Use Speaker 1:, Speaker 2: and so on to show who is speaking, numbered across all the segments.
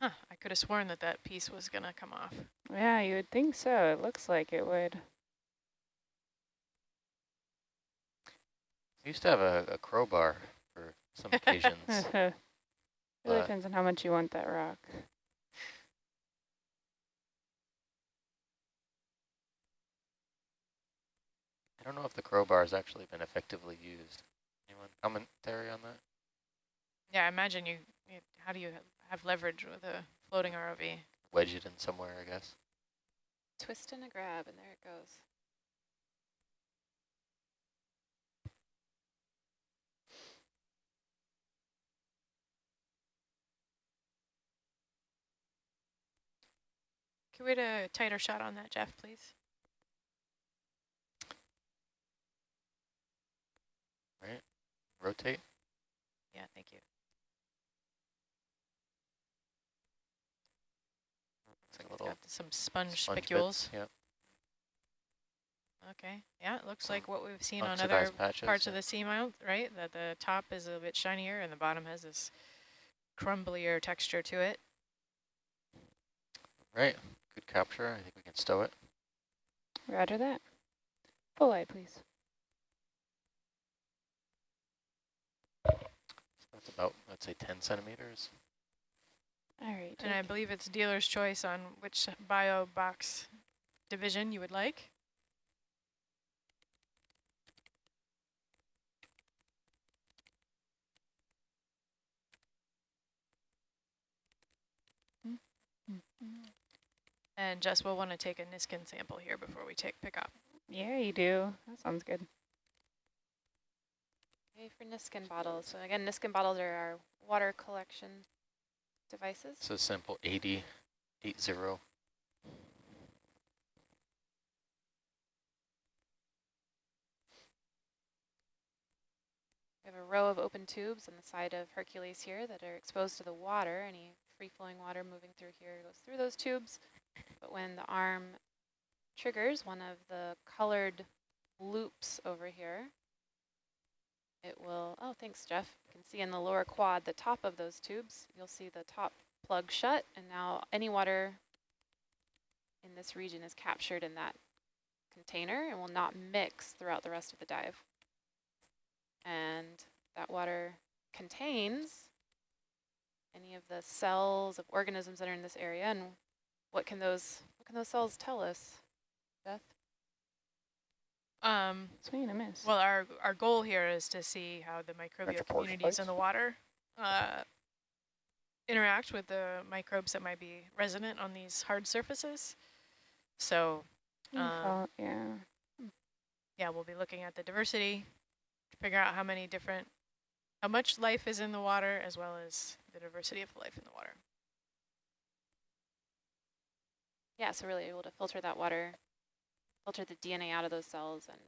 Speaker 1: Huh, I could have sworn that that piece was going to come off.
Speaker 2: Yeah, you would think so. It looks like it would.
Speaker 3: I used to have a, a crowbar for some occasions.
Speaker 2: it really depends on how much you want that rock.
Speaker 3: I don't know if the crowbar has actually been effectively used. Anyone commentary on that?
Speaker 1: Yeah, I imagine you, you how do you have leverage with a floating ROV?
Speaker 3: Wedge it in somewhere, I guess.
Speaker 4: Twist and a grab, and there it goes.
Speaker 1: Can we get a tighter shot on that, Jeff, please?
Speaker 3: Right. Rotate.
Speaker 1: Yeah, thank you.
Speaker 3: Like little
Speaker 1: some sponge,
Speaker 3: sponge
Speaker 1: spicules.
Speaker 3: bits, Yep.
Speaker 1: Okay, yeah, it looks
Speaker 3: Some
Speaker 1: like what we've seen on other
Speaker 3: patches,
Speaker 1: parts
Speaker 3: yeah.
Speaker 1: of the seamount, right? That the top is a bit shinier and the bottom has this crumblier texture to it.
Speaker 3: Right. Good capture. I think we can stow it.
Speaker 2: Roger that. Full eye, please.
Speaker 3: That's about, let's say, 10 centimeters.
Speaker 2: All right.
Speaker 1: And I believe it's dealer's choice on which bio box division you would like. And Jess will want to take a Niskin sample here before we take pick up.
Speaker 2: Yeah, you do. That sounds good.
Speaker 4: Okay, for Niskin bottles. So again, Niskin bottles are our water collection devices.
Speaker 3: It's a simple 80, 80.
Speaker 4: We have a row of open tubes on the side of Hercules here that are exposed to the water. Any free-flowing water moving through here goes through those tubes. But when the arm triggers one of the colored loops over here, it will, oh, thanks, Jeff. You can see in the lower quad, the top of those tubes, you'll see the top plug shut, and now any water in this region is captured in that container and will not mix throughout the rest of the dive. And that water contains any of the cells of organisms that are in this area. And what can those what can those cells tell us, Beth?
Speaker 1: Um,
Speaker 2: Swing and a miss.
Speaker 1: well, our, our goal here is to see how the microbial
Speaker 5: Electroportion
Speaker 1: communities in the water uh, interact with the microbes that might be resident on these hard surfaces. So um,
Speaker 2: call- yeah.
Speaker 1: yeah, we'll be looking at the diversity to figure out how many different, how much life is in the water as well as the diversity of life in the water.
Speaker 4: Yeah, so really able to filter that water, filter the DNA out of those cells and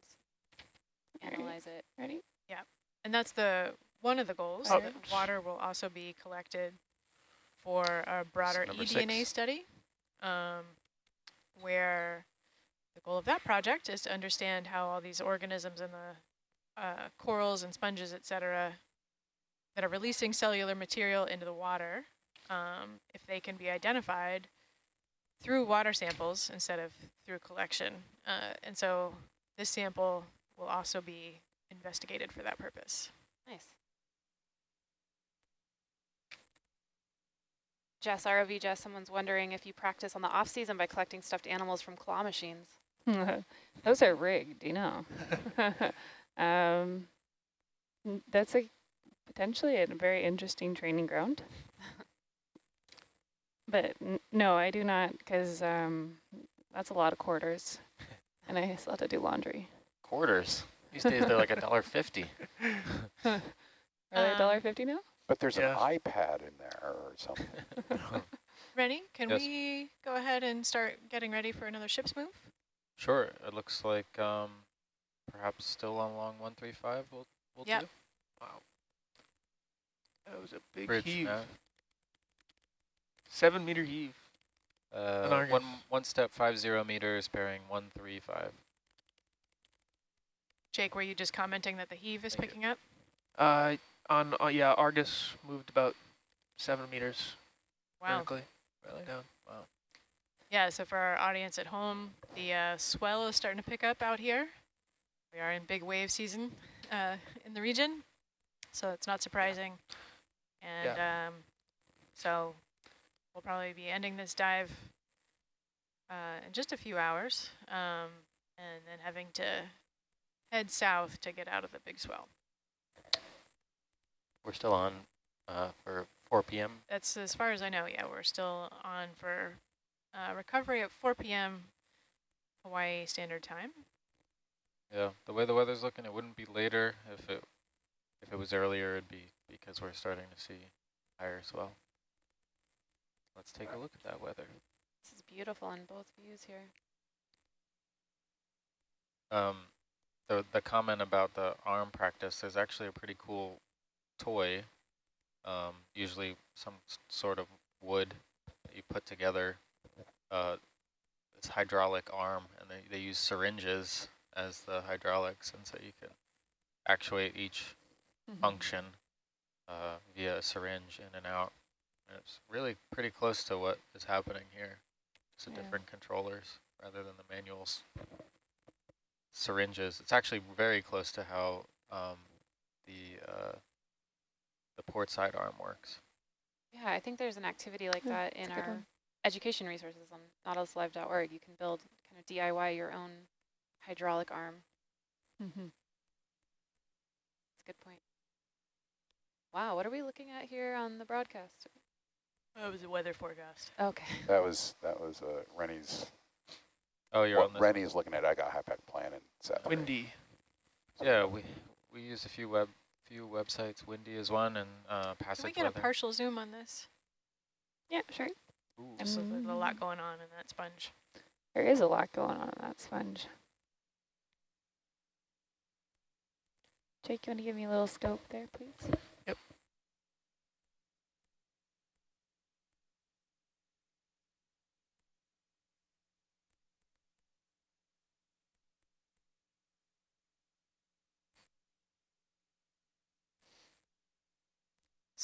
Speaker 2: Alright.
Speaker 4: analyze it.
Speaker 2: Ready? Yeah.
Speaker 1: And that's the one of the goals.
Speaker 2: Oh.
Speaker 1: that Water will also be collected for a broader
Speaker 3: number
Speaker 1: eDNA
Speaker 3: six.
Speaker 1: study, um, where the goal of that project is to understand how all these organisms in the uh, corals and sponges, et cetera, that are releasing cellular material into the water, um, if they can be identified through water samples instead of through collection. Uh, and so this sample will also be investigated for that purpose.
Speaker 4: Nice. Jess, ROV Jess, someone's wondering if you practice on the off season by collecting stuffed animals from claw machines.
Speaker 2: Those are rigged, you know. um, that's a potentially a very interesting training ground. But n no, I do not, because um, that's a lot of quarters, and I still have to do laundry.
Speaker 3: Quarters. These days they're like a dollar fifty.
Speaker 2: Are they a
Speaker 1: Um,
Speaker 2: dollar fifty now?
Speaker 5: But there's
Speaker 3: Yeah.
Speaker 5: an iPad in there or something.
Speaker 1: Rennie, can
Speaker 6: Yes.
Speaker 1: we go ahead and start getting ready for another ship's move?
Speaker 6: Sure. It looks like um, perhaps still on long 135 we'll, we'll
Speaker 1: Yep.
Speaker 6: do.
Speaker 7: Wow. That was a big
Speaker 6: Bridge
Speaker 7: heave.
Speaker 6: now.
Speaker 7: Seven meter heave.
Speaker 6: Uh, one, one step, five zero meters, bearing 135.
Speaker 1: Jake, were you just commenting that the heave is
Speaker 7: Thank you.
Speaker 1: picking up?
Speaker 7: Uh, on uh, yeah, Argus moved about seven meters.
Speaker 1: Wow.
Speaker 6: Vertically, really down. Wow.
Speaker 1: Yeah, so for our audience at home, the uh, swell is starting to pick up out here. We are in big wave season uh, in the region, so it's not surprising. And um, so we'll probably be ending this dive uh, in just a few hours um, and then having to head south to get out of the big swell.
Speaker 3: We're still on uh, for 4 p.m.
Speaker 1: That's as far as I know, yeah, we're still on for uh, recovery at 4 p.m. Hawaii Standard Time.
Speaker 6: Yeah, the way the weather's looking, it wouldn't be later. If it if it was earlier, it'd be because we're starting to see higher swell. Let's take a look at that weather.
Speaker 4: This is beautiful in both views here.
Speaker 6: Um, the the comment about the arm practice is actually a pretty cool toy. Um, usually some sort of wood that you put together. Uh, this hydraulic arm, and they they use syringes as the hydraulics, and so you can actuate each function uh, via a syringe in and out. And it's really pretty close to what is happening here. Just
Speaker 2: Yeah.
Speaker 6: different controllers rather than the manuals. Syringes. It's actually very close to how um, the uh, the port side arm works.
Speaker 4: Yeah, I think there's an activity like
Speaker 2: Yeah,
Speaker 4: that in our
Speaker 2: one.
Speaker 4: education resources on nautiluslive.org. You can build kind of DIY your own hydraulic arm.
Speaker 2: Mm-hmm.
Speaker 4: That's a good point. Wow, what are we looking at here on the broadcast?
Speaker 1: That was a weather forecast.
Speaker 4: Okay.
Speaker 5: That was, that was uh, Rennie's,
Speaker 6: Oh, you're
Speaker 5: what
Speaker 6: on this.
Speaker 5: Rennie is looking at, I got Hypack plan and set.
Speaker 7: Windy.
Speaker 6: Yeah, we we use a few web few websites. Windy is one, and uh,
Speaker 1: Can we get
Speaker 6: Weather.
Speaker 1: a partial zoom on this?
Speaker 2: Yeah, sure.
Speaker 6: Ooh,
Speaker 2: Um,
Speaker 1: So there's a lot going on in that sponge.
Speaker 2: There is a lot going on in that sponge. Jake, you want to give me a little scope there, please?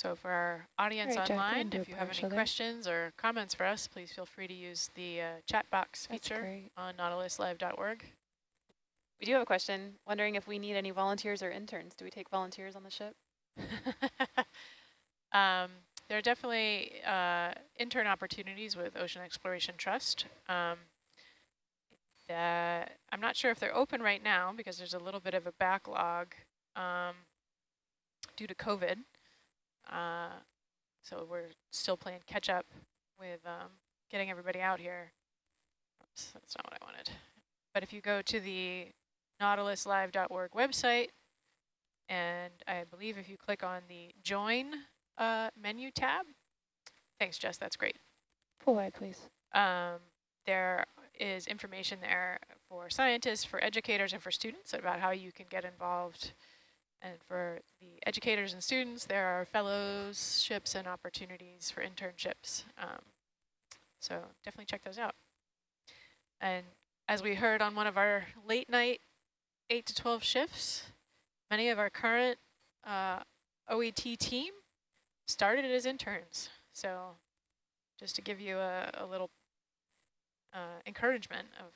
Speaker 1: So for our audience
Speaker 2: Alright, Jack, you
Speaker 1: online,
Speaker 2: can
Speaker 1: if you have any questions or comments for us, please feel free to use the uh, chat box
Speaker 2: That's
Speaker 1: feature
Speaker 2: great.
Speaker 1: on nautiluslive.org.
Speaker 4: We do have a question, wondering if we need any volunteers or interns. Do we take volunteers on the ship?
Speaker 1: um, there are definitely uh, intern opportunities with Ocean Exploration Trust. Um, that I'm not sure if they're open right now because there's a little bit of a backlog um, due to COVID. Uh, so we're still playing catch up with um, getting everybody out here. Oops, that's not what I wanted. But if you go to the nautiluslive.org website, and I believe if you click on the join uh, menu tab, thanks Jess, that's great.
Speaker 2: Full wide, please.
Speaker 1: Um, there is information there for scientists, for educators, and for students about how you can get involved. And for the educators and students, there are fellowships and opportunities for internships. Um, so definitely check those out. And as we heard on one of our late night 8 to 12 shifts, many of our current uh, OET team started as interns. So just to give you a, a little uh, encouragement of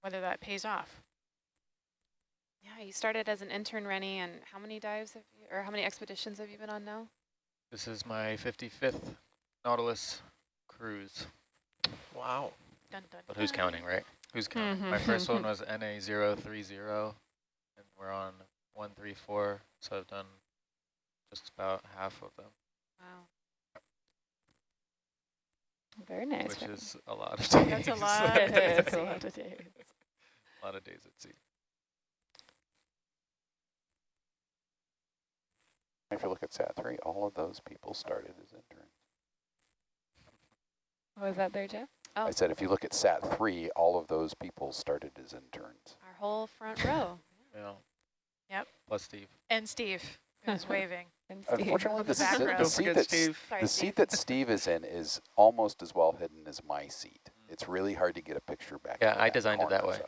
Speaker 1: whether that pays off.
Speaker 4: Yeah, you started as an intern, Rennie, and how many dives have you, or how many expeditions have you been on now?
Speaker 6: This is my 55th Nautilus cruise.
Speaker 7: Wow.
Speaker 1: Dun, dun,
Speaker 3: But who's
Speaker 1: dun.
Speaker 3: counting, right?
Speaker 6: Who's mm-hmm. counting? My first one was NA030, and we're on 134, so I've done just about half of them,
Speaker 4: Wow.
Speaker 2: Very nice.
Speaker 6: which
Speaker 2: very
Speaker 6: is a lot of days.
Speaker 1: That's a lot of days
Speaker 2: That's a lot of days.
Speaker 6: a lot of days at sea.
Speaker 5: If you look at SAT three, all of those people started as interns.
Speaker 2: Was that there, Jeff?
Speaker 4: Oh,
Speaker 5: I said, if you look at SAT three, all of those people started as interns.
Speaker 4: our whole front row.
Speaker 6: Yeah.
Speaker 1: Yep.
Speaker 6: Plus Steve.
Speaker 1: And Steve is waving.
Speaker 2: And Steve.
Speaker 5: Unfortunately, the,
Speaker 1: the
Speaker 5: seat-
Speaker 1: background.
Speaker 5: the seat
Speaker 7: forget
Speaker 5: that's,
Speaker 7: Steve.
Speaker 4: Sorry,
Speaker 5: the
Speaker 4: Steve.
Speaker 5: seat that Steve is in is almost as well hidden as my seat. It's really hard to get a picture back.
Speaker 3: Yeah, I designed it that way.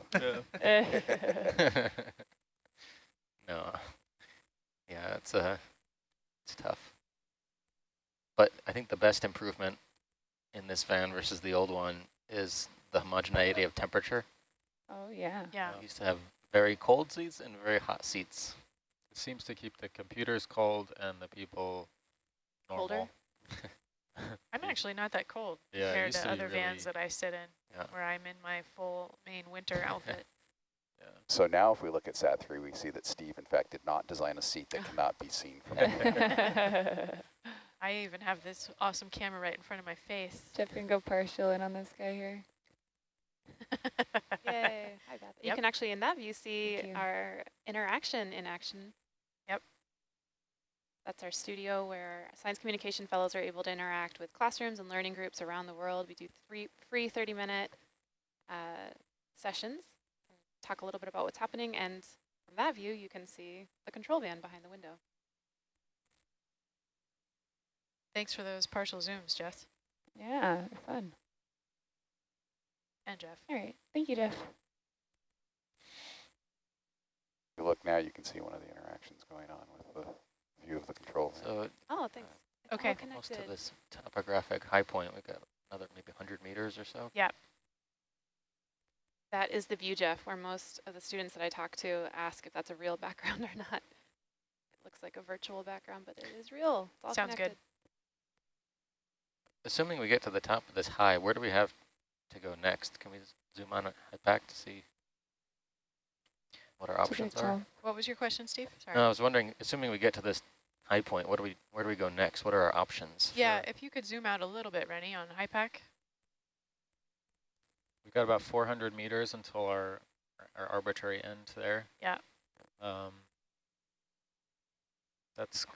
Speaker 6: Yeah.
Speaker 3: no. Yeah, it's uh, it's tough. But I think the best improvement in this van versus the old one is the homogeneity of temperature.
Speaker 2: Oh, yeah.
Speaker 1: Yeah.
Speaker 3: We used to have very cold seats and very hot seats.
Speaker 6: It seems to keep the computers cold and the people normal.
Speaker 4: Colder?
Speaker 1: I'm actually not that cold
Speaker 6: Yeah,
Speaker 1: compared to
Speaker 6: to be
Speaker 1: other vans that I sit in,
Speaker 3: Yeah.
Speaker 1: where I'm in my full main winter outfit.
Speaker 6: Yeah.
Speaker 5: So now if we look at SAT-3, we see that Steve, in fact, did not design a seat that cannot be seen from there.
Speaker 1: I even have this awesome camera right in front of my face.
Speaker 2: Jeff can go partial in on this guy here.
Speaker 4: Yay. Hi, Beth. You can actually, in that view, see our interaction in action.
Speaker 1: Yep.
Speaker 4: That's our studio where science communication fellows are able to interact with classrooms and learning groups around the world. We do three free 30-minute uh, sessions, talk a little bit about what's happening, and from that view, you can see the control van behind the window.
Speaker 1: Thanks for those partial zooms, Jess
Speaker 2: Yeah, fun.
Speaker 1: and Jeff.
Speaker 2: All right. Thank you, Jeff.
Speaker 5: If you look now, you can see one of the interactions going on with the view of the control. van.
Speaker 3: So
Speaker 4: Oh, thanks. It's all
Speaker 1: Okay.
Speaker 3: almost to
Speaker 4: connected.
Speaker 3: this topographic high point, we've got another maybe 100 meters or so.
Speaker 4: That is the view, Jeff, where most of the students that I talk to ask if that's a real background or not. It looks like a virtual background, but it is real. It's all
Speaker 1: Sounds good.
Speaker 3: Assuming we get to the top of this high, where do we have to go next? Can we zoom on and head back to see what our options are?
Speaker 1: What was your question, Steve? Sorry.
Speaker 3: No, I was wondering, assuming we get to this high point, what do we, where do we go next? What are our options?
Speaker 1: yeah, if you could zoom out a little bit, Rennie, on Hypack.
Speaker 6: We've got about 400 meters until our, our arbitrary end there.
Speaker 1: Yeah.
Speaker 6: Um, that's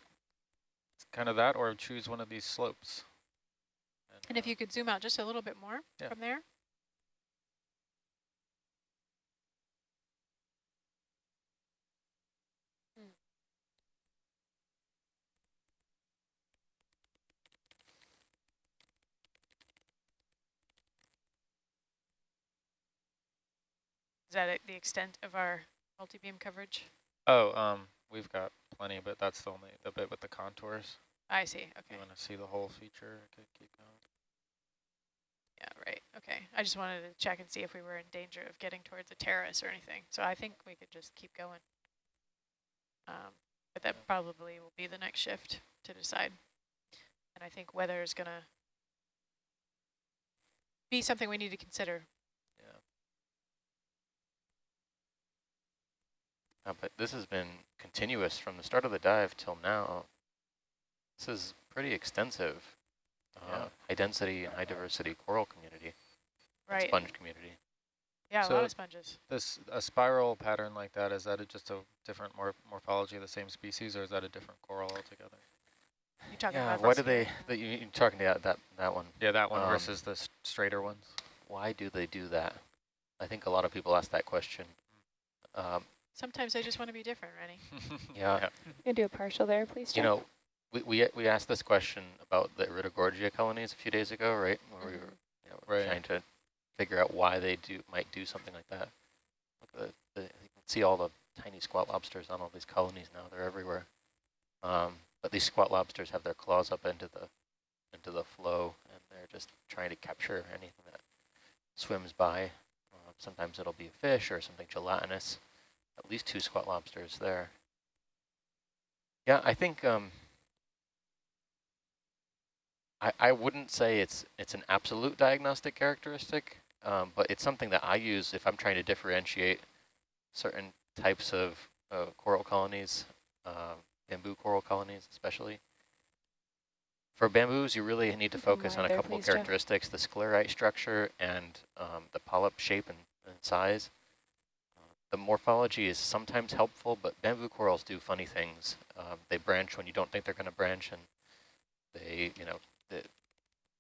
Speaker 6: kind of that, or choose one of these slopes.
Speaker 1: And if
Speaker 6: uh,
Speaker 1: you could zoom out just a little bit more
Speaker 6: Yeah.
Speaker 1: from there. Is that the extent of our multi-beam coverage?
Speaker 6: Oh, um, we've got plenty, but that's the only, the bit with the contours.
Speaker 1: I see,
Speaker 6: If
Speaker 1: okay.
Speaker 6: you want to see the whole feature, I could keep going.
Speaker 1: Yeah, right, okay. I just wanted to check and see if we were in danger of getting towards a terrace or anything. So I think we could just keep going. Um, but that probably will be the next shift to decide. And I think weather is gonna be something we need to consider.
Speaker 3: Uh, but this has been continuous from the start of the dive till now. This is pretty extensive. Uh,
Speaker 6: Yeah.
Speaker 3: High density and high diversity coral community,
Speaker 1: Right,
Speaker 3: sponge community.
Speaker 1: yeah, a lot of sponges.
Speaker 6: This, a spiral pattern like that, is that a, just a different mor morphology of the same species, or is that a different coral altogether?
Speaker 1: You talking
Speaker 3: Yeah,
Speaker 1: about
Speaker 3: why do they, that you, you're talking about that, that one.
Speaker 6: Yeah, that one
Speaker 3: Um,
Speaker 6: versus the straighter ones.
Speaker 3: Why do they do that? I think a lot of people ask that question. Um,
Speaker 1: Sometimes I just want to be different, Rennie.
Speaker 3: yeah,
Speaker 2: You can do a partial there, please, Jeff?
Speaker 3: you know, we, we, we asked this question about the Iridogorgia colonies a few days ago, right? Where we were you know,
Speaker 6: Right.
Speaker 3: trying to figure out why they do might do something like that. Look the, the, you can see all the tiny squat lobsters on all these colonies now. They're everywhere. Um, but these squat lobsters have their claws up into the into the flow, and they're just trying to capture anything that swims by. Uh, sometimes it'll be a fish or something gelatinous. At least two squat lobsters there. Yeah, I think um, I, I wouldn't say it's it's an absolute diagnostic characteristic, um, but it's something that I use if I'm trying to differentiate certain types of uh, coral colonies, uh, bamboo coral colonies especially. For bamboos, you really need to focus on a couple
Speaker 2: Jeff.
Speaker 3: characteristics, the sclerite structure and um, the polyp shape and, and size. The morphology is sometimes helpful, but bamboo corals do funny things. Um, they branch when you don't think they're going to branch, and they, you know, they,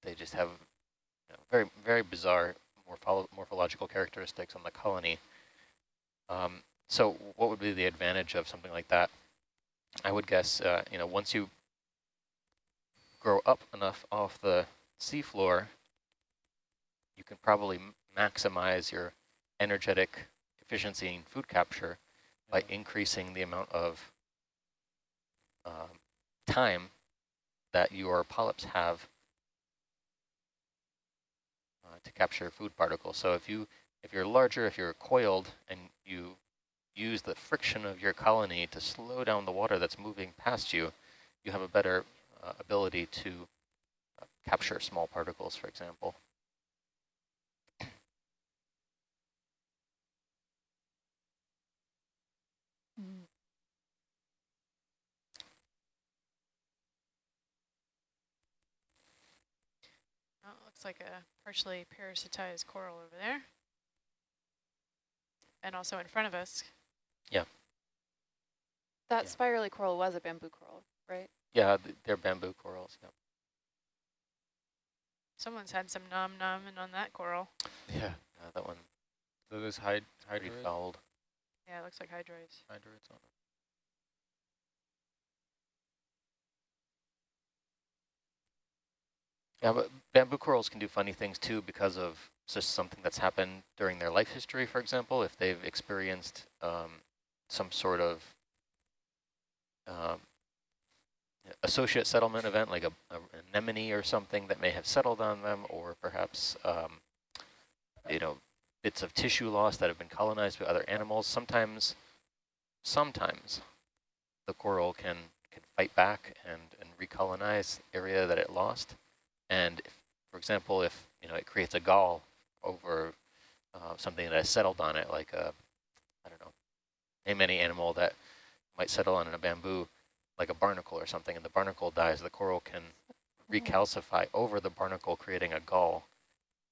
Speaker 3: they just have you know, very, very bizarre morpholo morphological characteristics on the colony. Um, so what would be the advantage of something like that? I would guess, uh, you know, once you grow up enough off the seafloor, you can probably maximize your energetic efficiency in food capture by increasing the amount of um, time that your polyps have to capture food particles. So if you if you're larger, if you're coiled, and you use the friction of your colony to slow down the water that's moving past you, you have a better uh, ability to uh, capture small particles, for example.
Speaker 1: Mm. Oh, looks like a partially parasitized coral over there. And also in front of us. Yeah.
Speaker 4: That
Speaker 3: Yeah.
Speaker 4: spirally coral was a bamboo coral, right?
Speaker 3: Yeah, they're bamboo corals. Yeah.
Speaker 1: Someone's had some nom nomming on that coral.
Speaker 6: Yeah.
Speaker 3: Uh, that one
Speaker 6: So this hyd
Speaker 3: pretty fouled.
Speaker 1: Yeah, it looks like hydroids.
Speaker 6: hydroids on it.
Speaker 3: Yeah, but bamboo corals can do funny things too because of just something that's happened during their life history, for example, if they've experienced um, some sort of um, associate settlement event, like a, a anemone or something that may have settled on them, or perhaps, um, you know, bits of tissue loss that have been colonized by other animals. Sometimes, sometimes the coral can, can fight back and, and recolonize area that it lost. And if, for example, if you know it creates a gall over uh, something that has settled on it, like a, I don't know, name any animal that might settle on a bamboo, like a barnacle or something, and the barnacle dies, the coral can recalcify over the barnacle, creating a gall.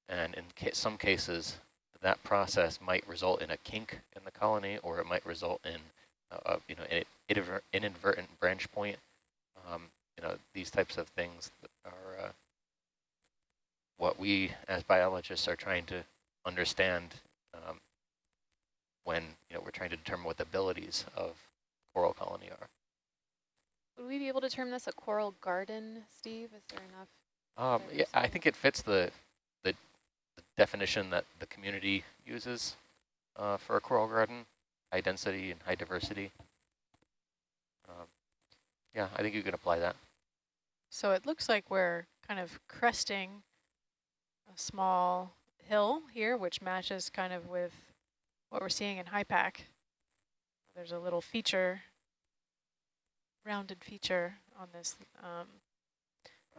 Speaker 3: And in ca some cases, that process might result in a kink in the colony, or it might result in, uh, you know, an inadvertent branch point. Um, you know, these types of things are uh, what we as biologists are trying to understand um, when you know we're trying to determine what the abilities of coral colony are.
Speaker 4: Would we be able to term this a coral garden, Steve? Is there enough?
Speaker 3: Um, yeah, I think it fits the, the, the definition that the community uses uh, for a coral garden: high density and high diversity. Um, yeah, I think you could apply that.
Speaker 1: So it looks like we're kind of cresting a small hill here, which matches kind of with what we're seeing in Hypack. There's a little feature, rounded feature on this um,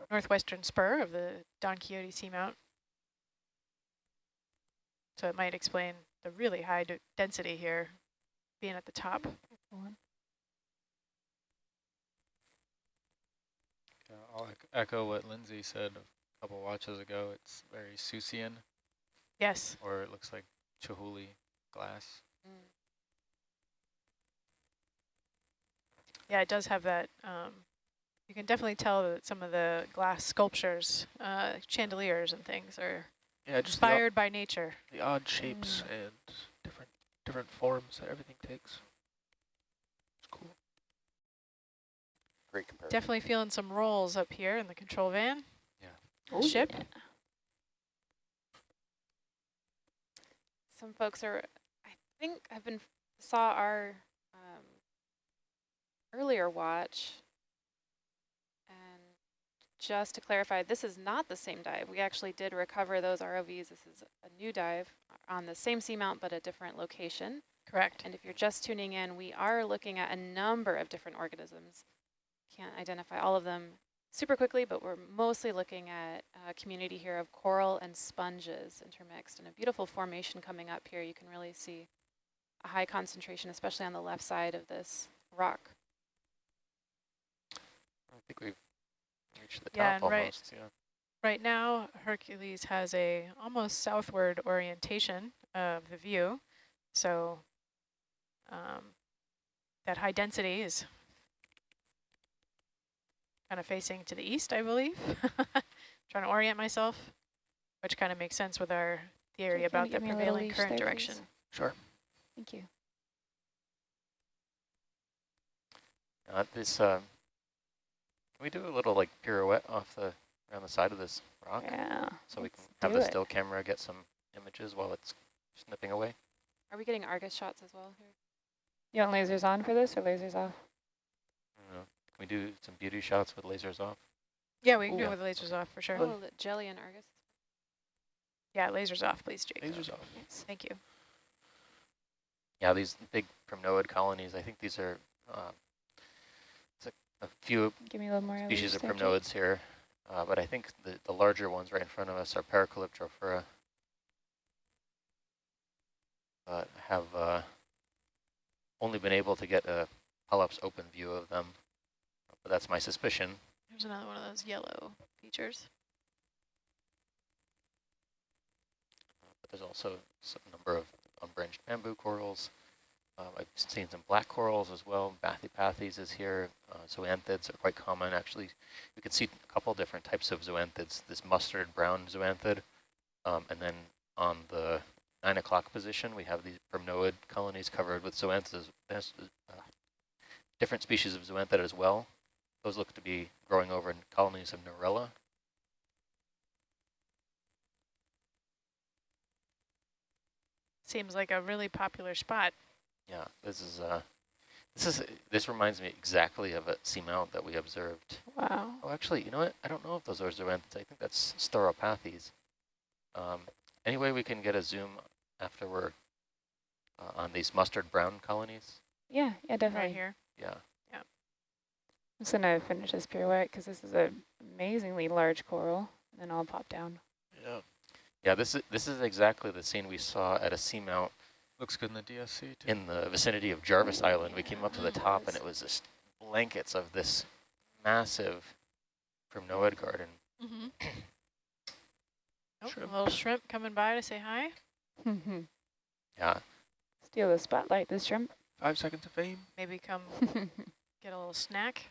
Speaker 1: northwestern spur of the Don Quixote Seamount. So it might explain the really high density here being at the top.
Speaker 6: I'll echo what Lindsay said couple watches ago. It's very Seussian,
Speaker 1: Yes.
Speaker 6: or it looks like Chihuly glass.
Speaker 4: Mm.
Speaker 1: Yeah, it does have that. Um, you can definitely tell that some of the glass sculptures, uh, chandeliers and things are
Speaker 7: Yeah, just
Speaker 1: inspired by nature.
Speaker 7: the odd shapes and different different forms that everything takes. It's cool.
Speaker 5: Great comparison.
Speaker 1: Definitely feeling some rolls up here in the control van.
Speaker 2: Oh,
Speaker 1: Ship.
Speaker 2: yeah.
Speaker 4: Some folks are, I think, I've been saw our um, earlier watch. And just to clarify, this is not the same dive. We actually did recover those ROVs. This is a new dive on the same seamount, but a different location.
Speaker 1: Correct.
Speaker 4: And if you're just tuning in, we are looking at a number of different organisms. Can't identify all of them super quickly, but we're mostly looking at a community here of coral and sponges intermixed and a beautiful formation coming up here. You can really see a high concentration, especially on the left side of this rock.
Speaker 3: I think we've reached the
Speaker 1: Yeah,
Speaker 3: top
Speaker 1: and right.
Speaker 3: almost. Yeah.
Speaker 1: Right now, Hercules has a almost southward orientation of the view. So um, that high density is kind of facing to the east, I believe. Trying to orient myself, which kind of makes sense with our theory
Speaker 2: Can
Speaker 1: about the
Speaker 2: give me a little
Speaker 1: prevailing current
Speaker 2: there, please?
Speaker 1: direction.
Speaker 7: Sure.
Speaker 2: Thank you.
Speaker 3: Uh, this, uh, can we do a little like pirouette off the around the side of this rock,
Speaker 2: Yeah.
Speaker 3: so we can have the
Speaker 2: it.
Speaker 3: still camera get some images while it's snipping away?
Speaker 4: Are we getting Argus shots as well here?
Speaker 2: You want lasers on for this or lasers off?
Speaker 3: I don't know. Can we do some beauty shots with lasers off?
Speaker 1: Yeah, we can do
Speaker 3: Ooh.
Speaker 1: it with the lasers off for sure.
Speaker 4: Oh, the jelly and Argus.
Speaker 1: Yeah, lasers off, please, Jake.
Speaker 7: Lasers off.
Speaker 2: Yes.
Speaker 1: Thank you.
Speaker 3: Yeah, these big primnoid colonies, I think these are uh, it's a, a few
Speaker 2: Give me a little more.
Speaker 3: species of
Speaker 2: there, Jake.
Speaker 3: primnoids here, uh, but I think the, the larger ones right in front of us are Paracalyptrophora. But have uh, only been able to get a Polyps open view of them, but that's my suspicion.
Speaker 1: There's another one of those yellow features.
Speaker 3: But there's also some number of unbranched bamboo corals. Um, I've seen some black corals as well. Bathypathes is here. Uh, zoanthids are quite common. Actually, you can see a couple different types of zoanthids. This mustard brown zoanthid, um, and then on the nine o'clock position, we have these primnoid colonies covered with zoanthids. Uh, different species of zoanthid as well. Those look to be growing over in colonies of Narella.
Speaker 1: Seems like a really popular spot.
Speaker 3: Yeah, this is uh, this is this reminds me exactly of a seamount that we observed.
Speaker 2: Wow.
Speaker 3: Oh, actually, you know what? I don't know if those are zoanthids. I think that's Stauropathes. Um, anyway, we can get a zoom after we're uh, on these mustard brown colonies.
Speaker 2: Yeah, yeah, definitely.
Speaker 1: Right here.
Speaker 3: Yeah,
Speaker 2: I'm just gonna finish this pirouette because this is an amazingly large coral, and then I'll pop down.
Speaker 7: Yeah.
Speaker 3: yeah. This is this is exactly the scene we saw at a seamount
Speaker 6: Looks good in the DSC too.
Speaker 3: in the vicinity of Jarvis Island. We came up to the top, and it was just blankets of this massive primnoid garden.
Speaker 1: Mm-hmm. oh,
Speaker 7: Shrimp.
Speaker 1: a little shrimp coming by to say hi.
Speaker 3: Yeah,
Speaker 2: Steal the spotlight, this shrimp.
Speaker 7: Five seconds of fame.
Speaker 1: Maybe come get a little snack.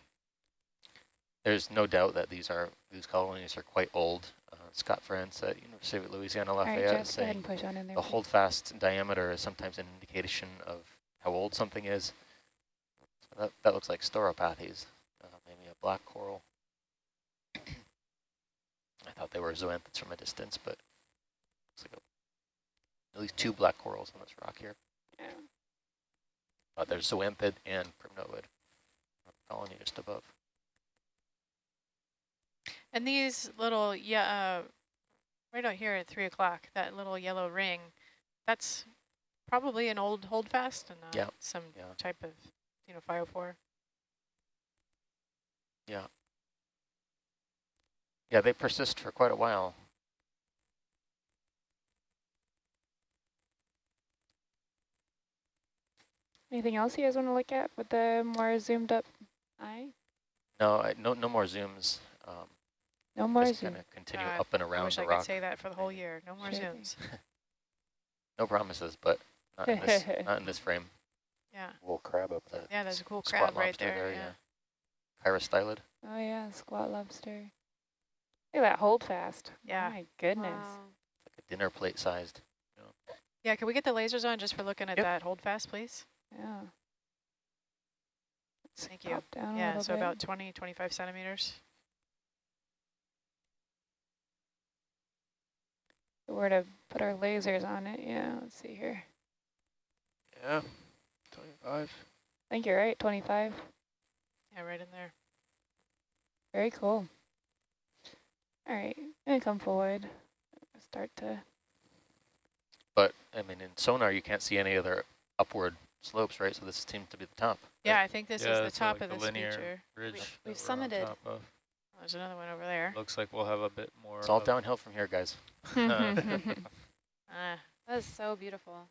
Speaker 3: There's no doubt that these are these colonies are quite old. Uh, Scott France at University of Louisiana
Speaker 2: right,
Speaker 3: Lafayette
Speaker 2: Jeff,
Speaker 3: is saying
Speaker 2: push on in there.
Speaker 3: the
Speaker 2: please.
Speaker 3: holdfast diameter is sometimes an indication of how old something is. So that, that looks like Stauropathes, uh, maybe a black coral. I thought they were zoanthids from a distance, but looks like a, at least two black corals on this rock here.
Speaker 2: Yeah.
Speaker 3: Uh, there's zoanthid and primnoid colony just above.
Speaker 1: And these little, yeah, uh, right out here at three o'clock, that little yellow ring, that's probably an old holdfast and not
Speaker 3: Yeah,
Speaker 1: some
Speaker 3: yeah.
Speaker 1: type of, you know, 504.
Speaker 3: Yeah, Yeah, they persist for quite a while.
Speaker 2: Anything else you guys want to look at with the more zoomed up eye?
Speaker 3: No, I, no, no more zooms. Um,
Speaker 2: No more
Speaker 3: just
Speaker 2: zoom.
Speaker 3: kind of continue
Speaker 1: God,
Speaker 3: up and
Speaker 1: I
Speaker 3: around
Speaker 1: wish
Speaker 3: the
Speaker 1: I
Speaker 3: rock.
Speaker 1: could say that for the whole year. No more
Speaker 2: Sure
Speaker 1: zooms.
Speaker 3: No promises, but not in this, not in this frame.
Speaker 1: Yeah.
Speaker 5: Little crab up there.
Speaker 1: Yeah, there's a cool crab right
Speaker 3: lobster
Speaker 1: there.
Speaker 3: yeah.
Speaker 1: yeah.
Speaker 3: Chirostylid.
Speaker 2: Oh yeah, squat lobster. Look at that hold fast.
Speaker 1: Yeah.
Speaker 2: My goodness.
Speaker 4: Wow.
Speaker 3: Like a dinner plate sized.
Speaker 1: Yeah, can we get the lasers on just for looking at
Speaker 7: Yep.
Speaker 1: that holdfast, please?
Speaker 2: Yeah. Let's
Speaker 1: Thank you.
Speaker 2: down
Speaker 1: Yeah, so
Speaker 2: bit.
Speaker 1: about 20, 25 centimeters.
Speaker 2: If we Were to put our lasers on it. Yeah, let's see here.
Speaker 7: Yeah. 25.
Speaker 2: I think you're right, 25.
Speaker 1: Yeah, right in there.
Speaker 2: Very cool. All right, I'm gonna come forward. Start to,
Speaker 3: But, I mean, in sonar, you can't see any other upward slopes, right? So this seems to be the top.
Speaker 1: Yeah, I think this
Speaker 6: Yeah,
Speaker 1: is the top
Speaker 6: like
Speaker 1: of
Speaker 6: the
Speaker 1: this
Speaker 6: linear
Speaker 1: feature.
Speaker 6: Ridge
Speaker 4: we've
Speaker 6: that we're
Speaker 4: summited.
Speaker 6: Top of.
Speaker 1: There's another one over there.
Speaker 6: Looks like we'll have a bit more.
Speaker 3: It's all downhill from here, guys.
Speaker 1: Uh,
Speaker 4: That is so beautiful.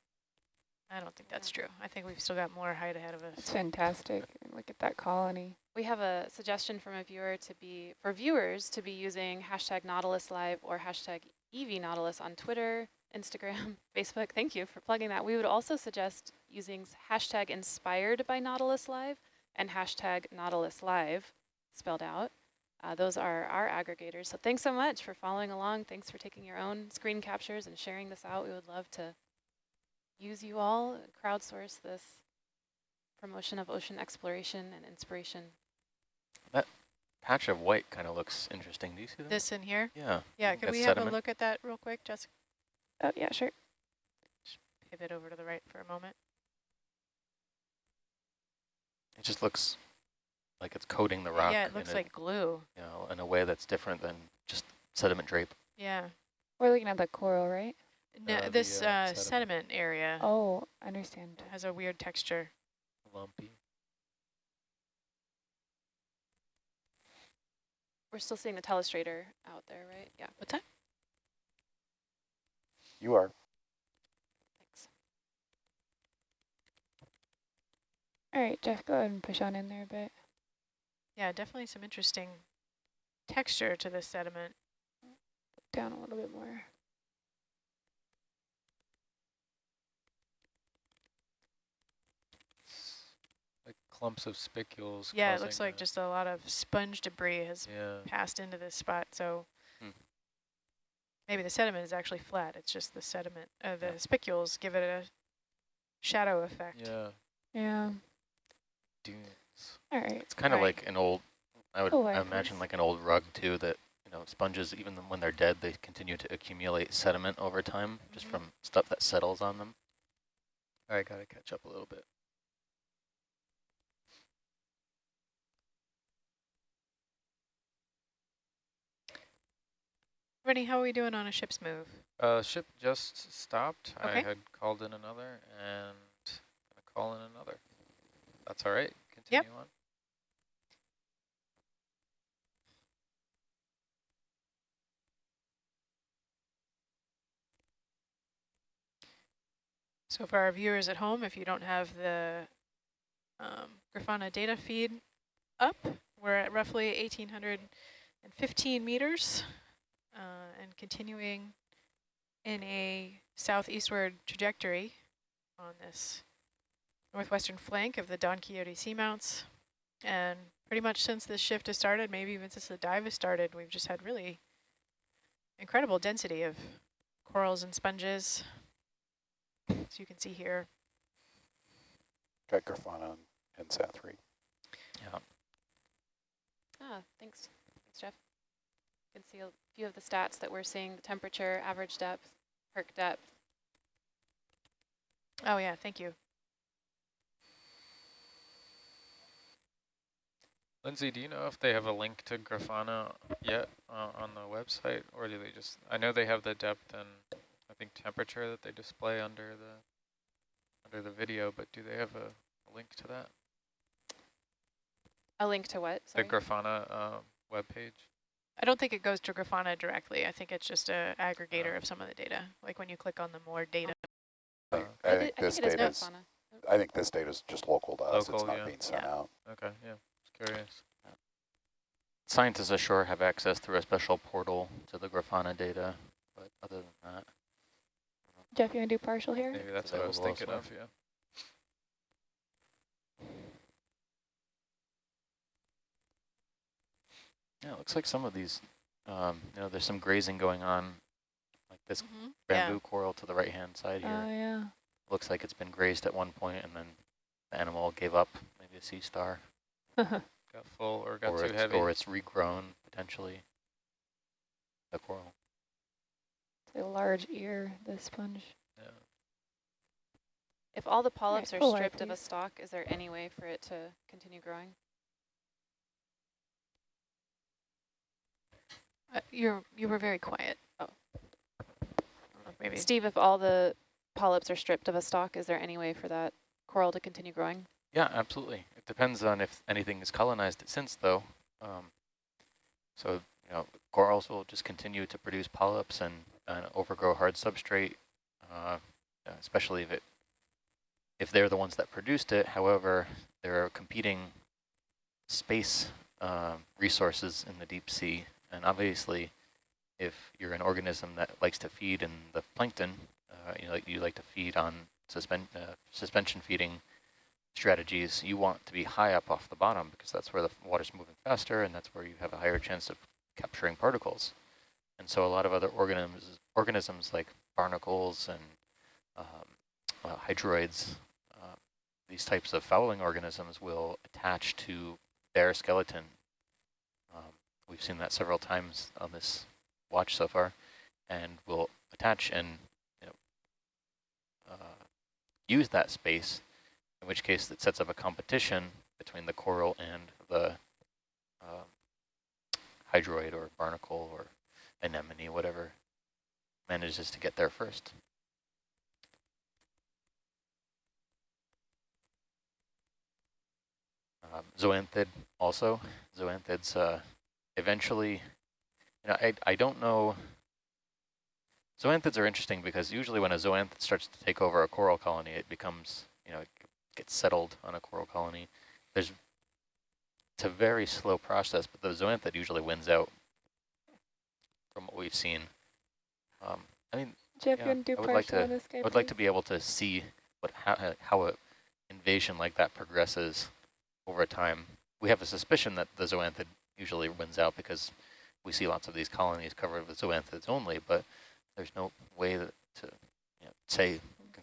Speaker 1: I don't think that's true. I think we've still got more height ahead of us.
Speaker 2: It's fantastic. Look at that colony.
Speaker 4: We have a suggestion from a viewer to be, for viewers to be using hashtag Nautilus Live or hashtag EV Nautilus on Twitter, Instagram, Facebook. Thank you for plugging that. We would also suggest using hashtag inspired by Nautilus Live and hashtag Nautilus Live spelled out. Uh, those are our aggregators. So thanks so much for following along. Thanks for taking your own screen captures and sharing this out. We would love to use you all, crowdsource this promotion of ocean exploration and inspiration.
Speaker 3: That patch of white kind of looks interesting. Do you see that?
Speaker 1: This in here?
Speaker 3: Yeah.
Speaker 1: Yeah, could
Speaker 3: That's
Speaker 1: we have
Speaker 3: sediment.
Speaker 1: a look at that real quick? Just
Speaker 2: Oh, yeah, sure.
Speaker 1: Just pivot over to the right for a moment.
Speaker 3: It just looks like it's coating the rock
Speaker 1: Yeah, it looks
Speaker 3: in,
Speaker 1: like glue.
Speaker 3: you know, in a way that's different than just sediment drape.
Speaker 1: Yeah.
Speaker 2: We're looking at the coral, right?
Speaker 1: No,
Speaker 6: Uh, the,
Speaker 1: this
Speaker 6: uh,
Speaker 1: uh,
Speaker 6: sediment.
Speaker 1: sediment area
Speaker 2: Oh, I understand.
Speaker 1: has a weird texture.
Speaker 6: Lumpy.
Speaker 4: We're still seeing the telestrator out there, right? Yeah,
Speaker 1: What's that?
Speaker 5: You are.
Speaker 4: thanks.
Speaker 2: All right, Jeff, go ahead and push on in there a bit.
Speaker 1: Yeah, definitely some interesting texture to this sediment.
Speaker 2: Down a little bit more.
Speaker 6: Like clumps of spicules.
Speaker 1: Yeah, it looks like
Speaker 6: a-
Speaker 1: just a lot of sponge debris has
Speaker 6: Yeah.
Speaker 1: passed into this spot. So
Speaker 3: Hmm.
Speaker 1: maybe the sediment is actually flat. It's just the sediment, uh, the
Speaker 3: Yeah.
Speaker 1: spicules give it a shadow effect.
Speaker 6: Yeah.
Speaker 2: Yeah.
Speaker 6: Dunes.
Speaker 2: All right.
Speaker 3: It's kind of
Speaker 1: Right.
Speaker 3: like an old, I would
Speaker 2: Oh, I
Speaker 3: imagine like an old rug too, that, you know, sponges, even when they're dead, they continue to accumulate sediment over time, just
Speaker 1: Mhm.
Speaker 3: from stuff that settles on them.
Speaker 6: All right, gotta catch up a little bit.
Speaker 1: Rennie, how are we doing on a ship's move?
Speaker 6: Uh, ship just stopped.
Speaker 1: Okay.
Speaker 6: I had called in another and gonna call in another. That's all right.
Speaker 1: Yep.
Speaker 6: On.
Speaker 1: So for our viewers at home, if you don't have the um, Grafana data feed up, we're at roughly 1,815 meters uh, and continuing in a southeastward trajectory on this northwestern flank of the Don Quixote Seamounts. And pretty much since this shift has started, maybe even since the dive has started, we've just had really incredible density of corals and sponges. As you can see here.
Speaker 5: Got Grafana and SAT3.
Speaker 3: Yeah.
Speaker 4: Ah, thanks. Thanks, Jeff. You can see a few of the stats that we're seeing, the temperature, average depth, perk depth.
Speaker 1: Oh yeah, thank you.
Speaker 6: Lindsay, do you know if they have a link to Grafana yet uh, on the website, or do they just? I know they have the depth and I think temperature that they display under the under the video, but do they have a, a link to that?
Speaker 4: A link to what? Sorry.
Speaker 6: The Grafana uh, webpage.
Speaker 1: I don't think it goes to Grafana directly. I think it's just a aggregator
Speaker 6: Oh.
Speaker 1: of some of the data. Like when you click on the more data.
Speaker 5: I,
Speaker 6: Uh,
Speaker 5: I
Speaker 4: thi-
Speaker 5: think this
Speaker 4: it is
Speaker 5: data is,
Speaker 4: Grafana.
Speaker 5: I think this data is just local to us. It's not
Speaker 6: yeah.
Speaker 5: being sent
Speaker 1: Yeah.
Speaker 5: out.
Speaker 6: Okay, yeah, just curious.
Speaker 3: Scientists ashore have access through a special portal to the Grafana data, but other than that,
Speaker 2: Jeff, you want to do partial here?
Speaker 6: Maybe that's what I was
Speaker 3: available
Speaker 6: thinking of. Yeah.
Speaker 3: yeah, it looks like some of these, um, you know, there's some grazing going on, like this
Speaker 1: Mhm.
Speaker 3: bamboo coral to the right-hand side here.
Speaker 2: Oh, yeah.
Speaker 3: Looks like it's been grazed at one point and then the animal gave up, maybe a sea star,
Speaker 6: Got full or got
Speaker 3: or
Speaker 6: too heavy.
Speaker 3: or it's regrown potentially. The coral.
Speaker 2: It's a large ear, the sponge.
Speaker 6: yeah.
Speaker 4: If all the polyps are
Speaker 2: full eye,
Speaker 4: stripped of a stalk, is there any way for it to continue growing?
Speaker 1: Uh, you're you were very quiet.
Speaker 4: Oh.
Speaker 1: I don't know if Maybe.
Speaker 4: Steve, if all the polyps are stripped of a stalk, is there any way for that coral to continue growing?
Speaker 3: Yeah, absolutely. It depends on if anything has colonized it since, though. Um, so, you know, corals will just continue to produce polyps and, and overgrow hard substrate, uh, especially if it if they're the ones that produced it. However, there are competing space uh, resources in the deep sea, and obviously, if you're an organism that likes to feed in the plankton, uh, you know, you like to feed on suspend uh, suspension feeding strategies, you want to be high up off the bottom because that's where the water's moving faster and that's where you have a higher chance of capturing particles. And so a lot of other organisms, organisms like barnacles and um, uh, hydroids, uh, these types of fouling organisms will attach to their skeleton. Um, we've seen that several times on this watch so far, and will attach and you know, uh, use that space in which case it sets up a competition between the coral and the um, hydroid or barnacle or anemone, whatever manages to get there first. Um, zoanthid also. Zoanthids uh, eventually, you know, I, I don't know. Zoanthids are interesting because usually when a zoanthid starts to take over a coral colony, it becomes, you know, it gets settled on a coral colony. There's, it's a very slow process, but the zoanthid usually wins out from what we've seen. Um, I mean,
Speaker 2: Jeff,
Speaker 3: Yeah,
Speaker 2: do
Speaker 3: I would like to-
Speaker 2: guy,
Speaker 3: I would like to be able to see what how, how a invasion like that progresses over time. We have a suspicion that the zoanthid usually wins out because we see lots of these colonies covered with zoanthids only, but there's no way that to you know, say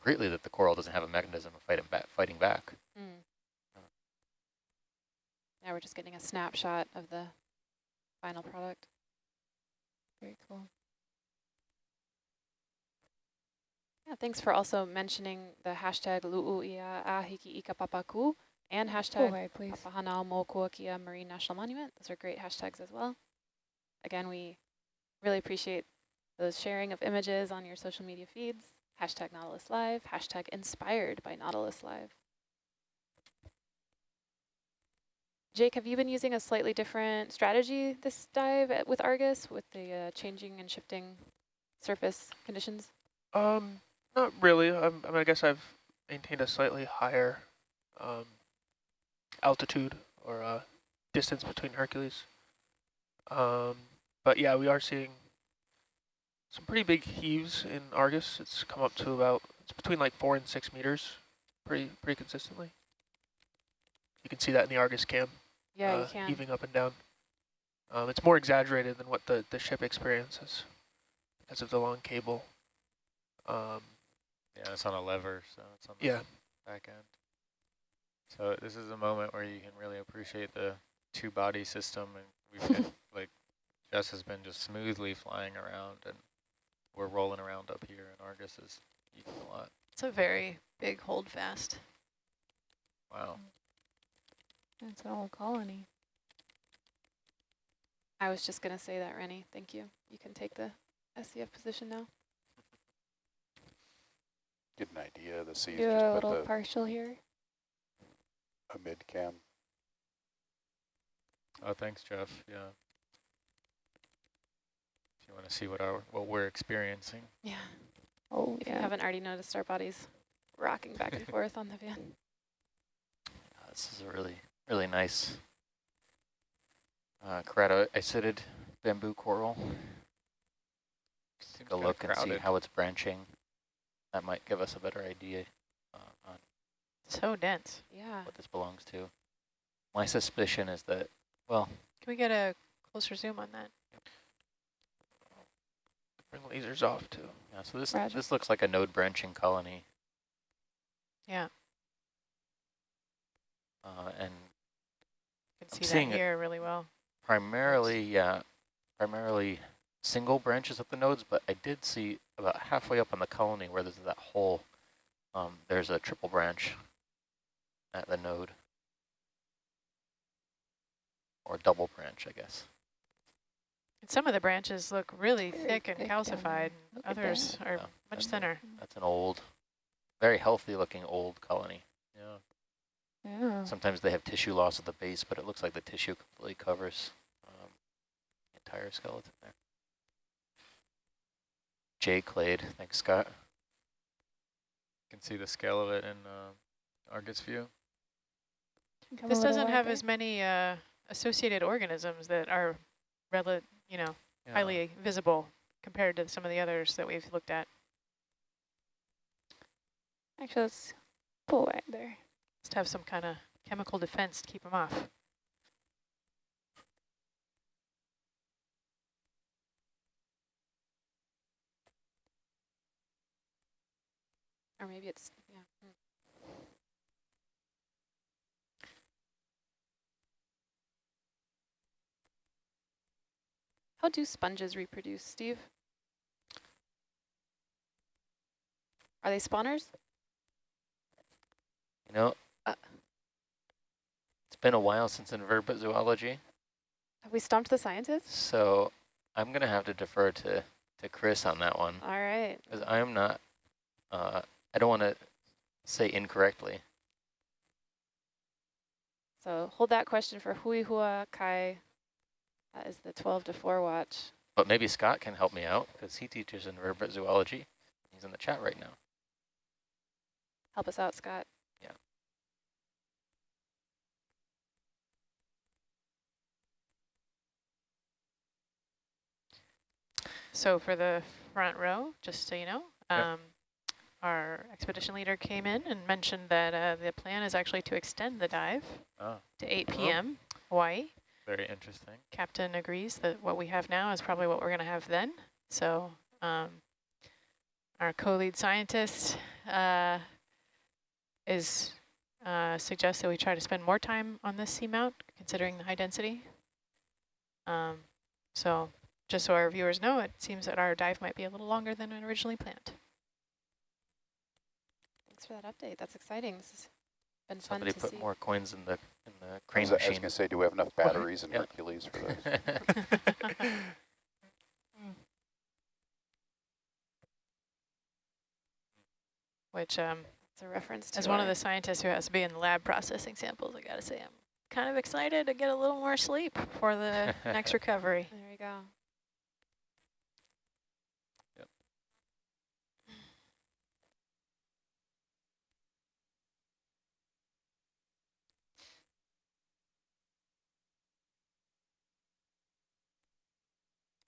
Speaker 3: concretely that the coral doesn't have a mechanism of fighting back. Fighting back.
Speaker 4: Mm. Now we're just getting a snapshot of the final product.
Speaker 2: Very cool.
Speaker 4: Yeah, thanks for also mentioning the hashtag Lu'u'ia Ahiki Ikapapaku and hashtag
Speaker 2: way.
Speaker 4: Papahanaumokuakea Marine National Monument. Those are great hashtags as well. Again, we really appreciate those sharing of images on your social media feeds. Hashtag Nautilus Live, hashtag inspired by Nautilus Live. Jake, have you been using a slightly different strategy this dive at- with Argus with the uh, changing and shifting surface conditions?
Speaker 7: Um, not really. Um, I mean, I guess I've maintained a slightly higher um, altitude or uh, distance between Hercules. Um, but yeah, we are seeing some pretty big heaves in Argus. It's come up to about it's between like four and six meters, pretty pretty consistently. You can see that in the Argus cam,
Speaker 4: Yeah,
Speaker 7: uh,
Speaker 4: you can.
Speaker 7: heaving up and down. Um, it's more exaggerated than what the the ship experiences because of the long cable. Um,
Speaker 6: Yeah, it's on a lever, so it's on the
Speaker 7: yeah.
Speaker 6: back end. So this is a moment where you can really appreciate the two body system and we've been like Jess has been just smoothly flying around and we're rolling around up here and Argus is eating a lot.
Speaker 1: It's a very big hold fast.
Speaker 6: Wow.
Speaker 2: That's an old colony.
Speaker 4: I was just going to say that, Rennie. Thank you. You can take the SCF position now.
Speaker 5: Get an idea of the seas
Speaker 2: Do
Speaker 5: just
Speaker 2: a little partial here.
Speaker 5: a mid cam.
Speaker 6: Oh, thanks, Jeff. Yeah. If you want to see what our what we're experiencing.
Speaker 4: Yeah.
Speaker 2: Oh,
Speaker 4: If
Speaker 2: yeah.
Speaker 4: you haven't already noticed our bodies rocking back and forth on the van.
Speaker 3: Uh, this is a really, really nice uh, keratoisidid bamboo coral.
Speaker 6: Seems
Speaker 3: Take a look and see how it's branching. That might give us a better idea uh, on
Speaker 1: So dense.
Speaker 4: Yeah.
Speaker 3: what this belongs to. My suspicion is that, well,
Speaker 1: Can we get a closer zoom on that?
Speaker 7: Bring lasers off too.
Speaker 3: yeah, so this
Speaker 2: Roger.
Speaker 3: this looks like a node branching colony.
Speaker 1: Yeah,
Speaker 3: Uh, and
Speaker 1: you can
Speaker 3: I'm
Speaker 1: see
Speaker 3: seeing
Speaker 1: that
Speaker 3: it.
Speaker 1: here really well.
Speaker 3: primarily, yeah, primarily single branches at the nodes, but I did see about halfway up on the colony where there's that hole, um, there's a triple branch at the node. Or double branch, I guess.
Speaker 1: And some of the branches look really
Speaker 2: Very
Speaker 1: thick and
Speaker 2: thick
Speaker 1: calcified. and Others are
Speaker 3: Yeah,
Speaker 1: much
Speaker 3: that's a-
Speaker 1: thinner.
Speaker 3: That's an old, very healthy looking old colony.
Speaker 6: Yeah.
Speaker 2: Yeah.
Speaker 3: Sometimes they have tissue loss at the base, but it looks like the tissue completely covers um, the entire skeleton there. J clade, thanks Scott.
Speaker 6: You can see the scale of it in uh, Argus view.
Speaker 1: This doesn't have
Speaker 2: wider.
Speaker 1: as many uh, associated organisms that are, rel you know,
Speaker 6: Yeah.
Speaker 1: highly visible compared to some of the others that we've looked at.
Speaker 2: Actually, let's pull right there.
Speaker 1: Just have some kind of chemical defense to keep them off.
Speaker 4: Or maybe it's, yeah. hmm. How do sponges reproduce, Steve? Are they spawners?
Speaker 3: You know,
Speaker 4: Uh.
Speaker 3: it's been a while since invertebrate zoology,
Speaker 4: Have we stumped the scientists?
Speaker 3: so I'm going to have to defer to to Chris on that one.
Speaker 4: All right.
Speaker 3: Because I am not, uh, I don't want to say incorrectly.
Speaker 4: So hold that question for Hui Hua Kai. That is the 12 to 4 watch.
Speaker 3: But maybe Scott can help me out because he teaches invertebrate zoology. He's in the chat right now.
Speaker 4: Help us out, Scott.
Speaker 3: Yeah.
Speaker 1: So for the front row, just so you know,
Speaker 3: Yep.
Speaker 1: um, our expedition leader came in and mentioned that uh, the plan is actually to extend the dive
Speaker 6: Oh,
Speaker 1: to 8
Speaker 6: Oh.
Speaker 1: p.m. Hawaii.
Speaker 6: Very interesting.
Speaker 1: Captain agrees that what we have now is probably what we're going to have then. So um, our co-lead scientist uh, is uh, suggests that we try to spend more time on this seamount, considering the high density. Um, so just so our viewers know, it seems that our dive might be a little longer than originally planned.
Speaker 4: Thanks for that update. That's exciting. This has been
Speaker 3: Somebody
Speaker 4: to
Speaker 3: put
Speaker 4: see.
Speaker 3: more coins in the in the
Speaker 5: I
Speaker 3: crane
Speaker 5: was, I was going to say, do we have enough batteries in
Speaker 3: Yeah.
Speaker 5: Hercules for this?
Speaker 1: Which, um,
Speaker 4: It's a reference to
Speaker 1: as one of the scientists who has to be in the lab processing samples, I got to say I'm kind of excited to get a little more sleep for the next recovery.
Speaker 4: There we go.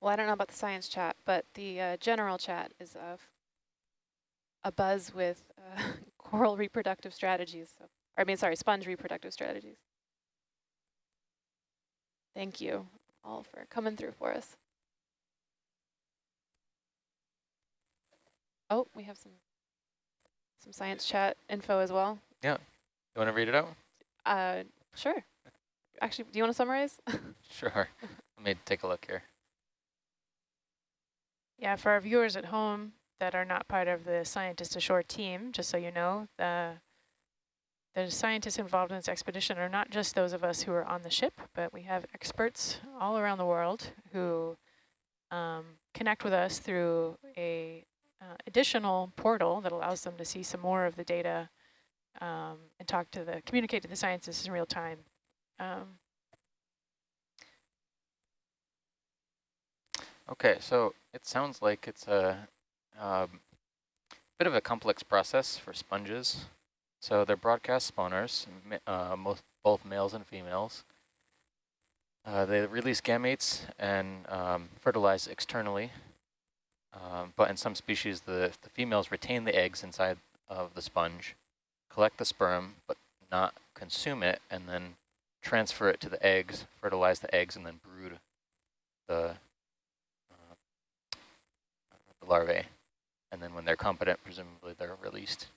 Speaker 4: Well, I don't know about the science chat, but the uh, general chat is of a buzz with uh, coral reproductive strategies. So, or I mean, sorry, sponge reproductive strategies. Thank you all for coming through for us. Oh, we have some some science chat info as well. Yeah.
Speaker 3: You want to read it out?
Speaker 4: Uh, sure. Actually, do you want to summarize?
Speaker 3: Sure. Let me take a look here.
Speaker 1: Yeah, for our viewers at home that are not part of the Scientist Ashore team, just so you know, the, the scientists involved in this expedition are not just those of us who are on the ship, but we have experts all around the world who um, connect with us through a uh, additional portal that allows them to see some more of the data um, and talk to the, communicate to the scientists in real time. Um,
Speaker 3: Okay, so it sounds like it's a um, bit of a complex process for sponges. So they're broadcast spawners, uh, most, both males and females. Uh, they release gametes and um, fertilize externally. Um, but in some species, the, the females retain the eggs inside of the sponge, collect the sperm, but not consume it, and then transfer it to the eggs, fertilize the eggs, and then brood the the larvae. And then when they're competent, presumably they're released.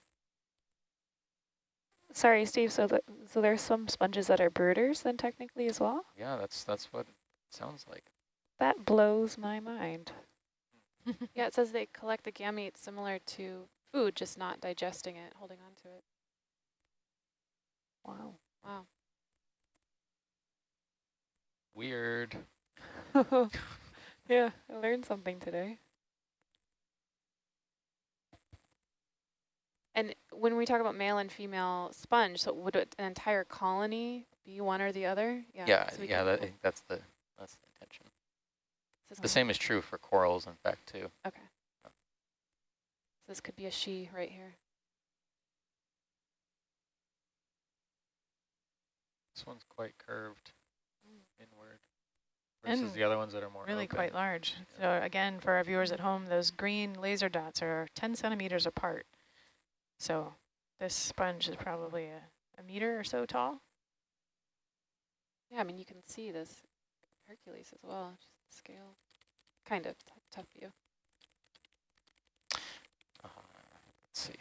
Speaker 2: Sorry, Steve, so that so there's some sponges that are brooders then technically as well?
Speaker 3: Yeah, that's that's what it sounds like.
Speaker 2: That blows my mind.
Speaker 4: yeah, it says they collect the gametes similar to food, just not digesting it, holding on to it.
Speaker 2: Wow.
Speaker 4: Wow.
Speaker 3: Weird.
Speaker 2: yeah, I learned something today.
Speaker 4: And when we talk about male and female sponge, so would an entire colony be one or the other?
Speaker 3: Yeah,
Speaker 4: so
Speaker 3: yeah, that, that's the that's the intention.
Speaker 4: this
Speaker 3: The same is true for corals, in fact, too.
Speaker 4: Okay. So this could be a she right here.
Speaker 6: This one's quite curved mm. inward
Speaker 1: And
Speaker 6: versus the other ones that are more
Speaker 1: really
Speaker 6: open.
Speaker 1: quite large. So again, for our viewers at home, those green laser dots are 10 centimeters apart. So this sponge is probably a, a meter or so tall.
Speaker 4: Yeah, I mean, you can see this Hercules as well, just the scale. Kind of tough, tough view.
Speaker 3: Uh, let's see.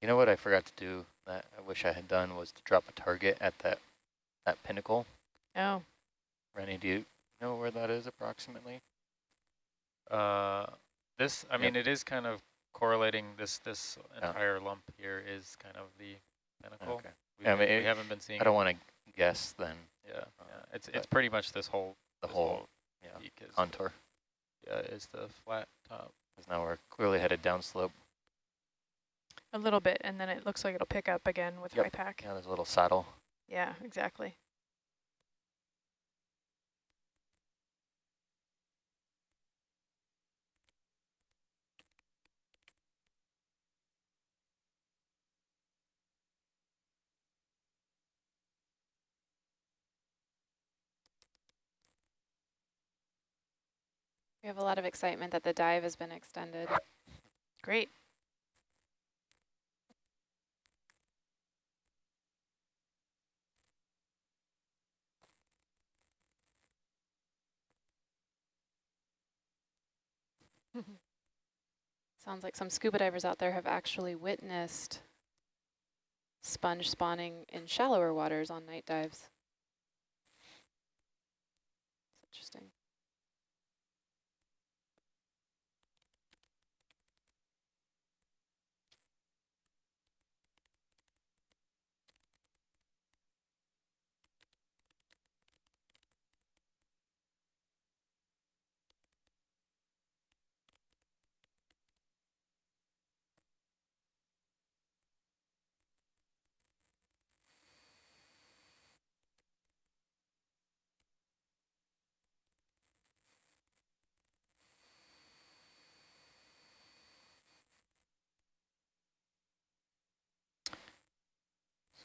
Speaker 3: You know what I forgot to do that I wish I had done was to drop a target at that that pinnacle.
Speaker 1: Oh,
Speaker 3: Rennie, do you know where that is approximately?
Speaker 6: Uh, this, I
Speaker 3: Yep.
Speaker 6: mean, it is kind of correlating. This this
Speaker 3: Yeah.
Speaker 6: entire lump here is kind of the pinnacle.
Speaker 3: Okay.
Speaker 6: We,
Speaker 3: Yeah, I
Speaker 6: haven't-
Speaker 3: mean,
Speaker 6: we
Speaker 3: it-
Speaker 6: haven't been seeing.
Speaker 3: I don't want to guess then
Speaker 6: Yeah,
Speaker 3: uh,
Speaker 6: yeah. It's it's pretty much this whole
Speaker 3: the
Speaker 6: this
Speaker 3: whole yeah,
Speaker 6: peak is
Speaker 3: contour.
Speaker 6: Yeah, is the flat top.
Speaker 3: Because now we're clearly headed downslope.
Speaker 1: A little bit, and then it looks like it'll pick up again with
Speaker 3: Yep.
Speaker 1: Hypack.
Speaker 3: Yeah, there's a little saddle.
Speaker 1: Yeah, exactly.
Speaker 4: We have a lot of excitement that the dive has been extended.
Speaker 1: Great.
Speaker 4: Sounds like some scuba divers out there have actually witnessed sponge spawning in shallower waters on night dives. It's interesting.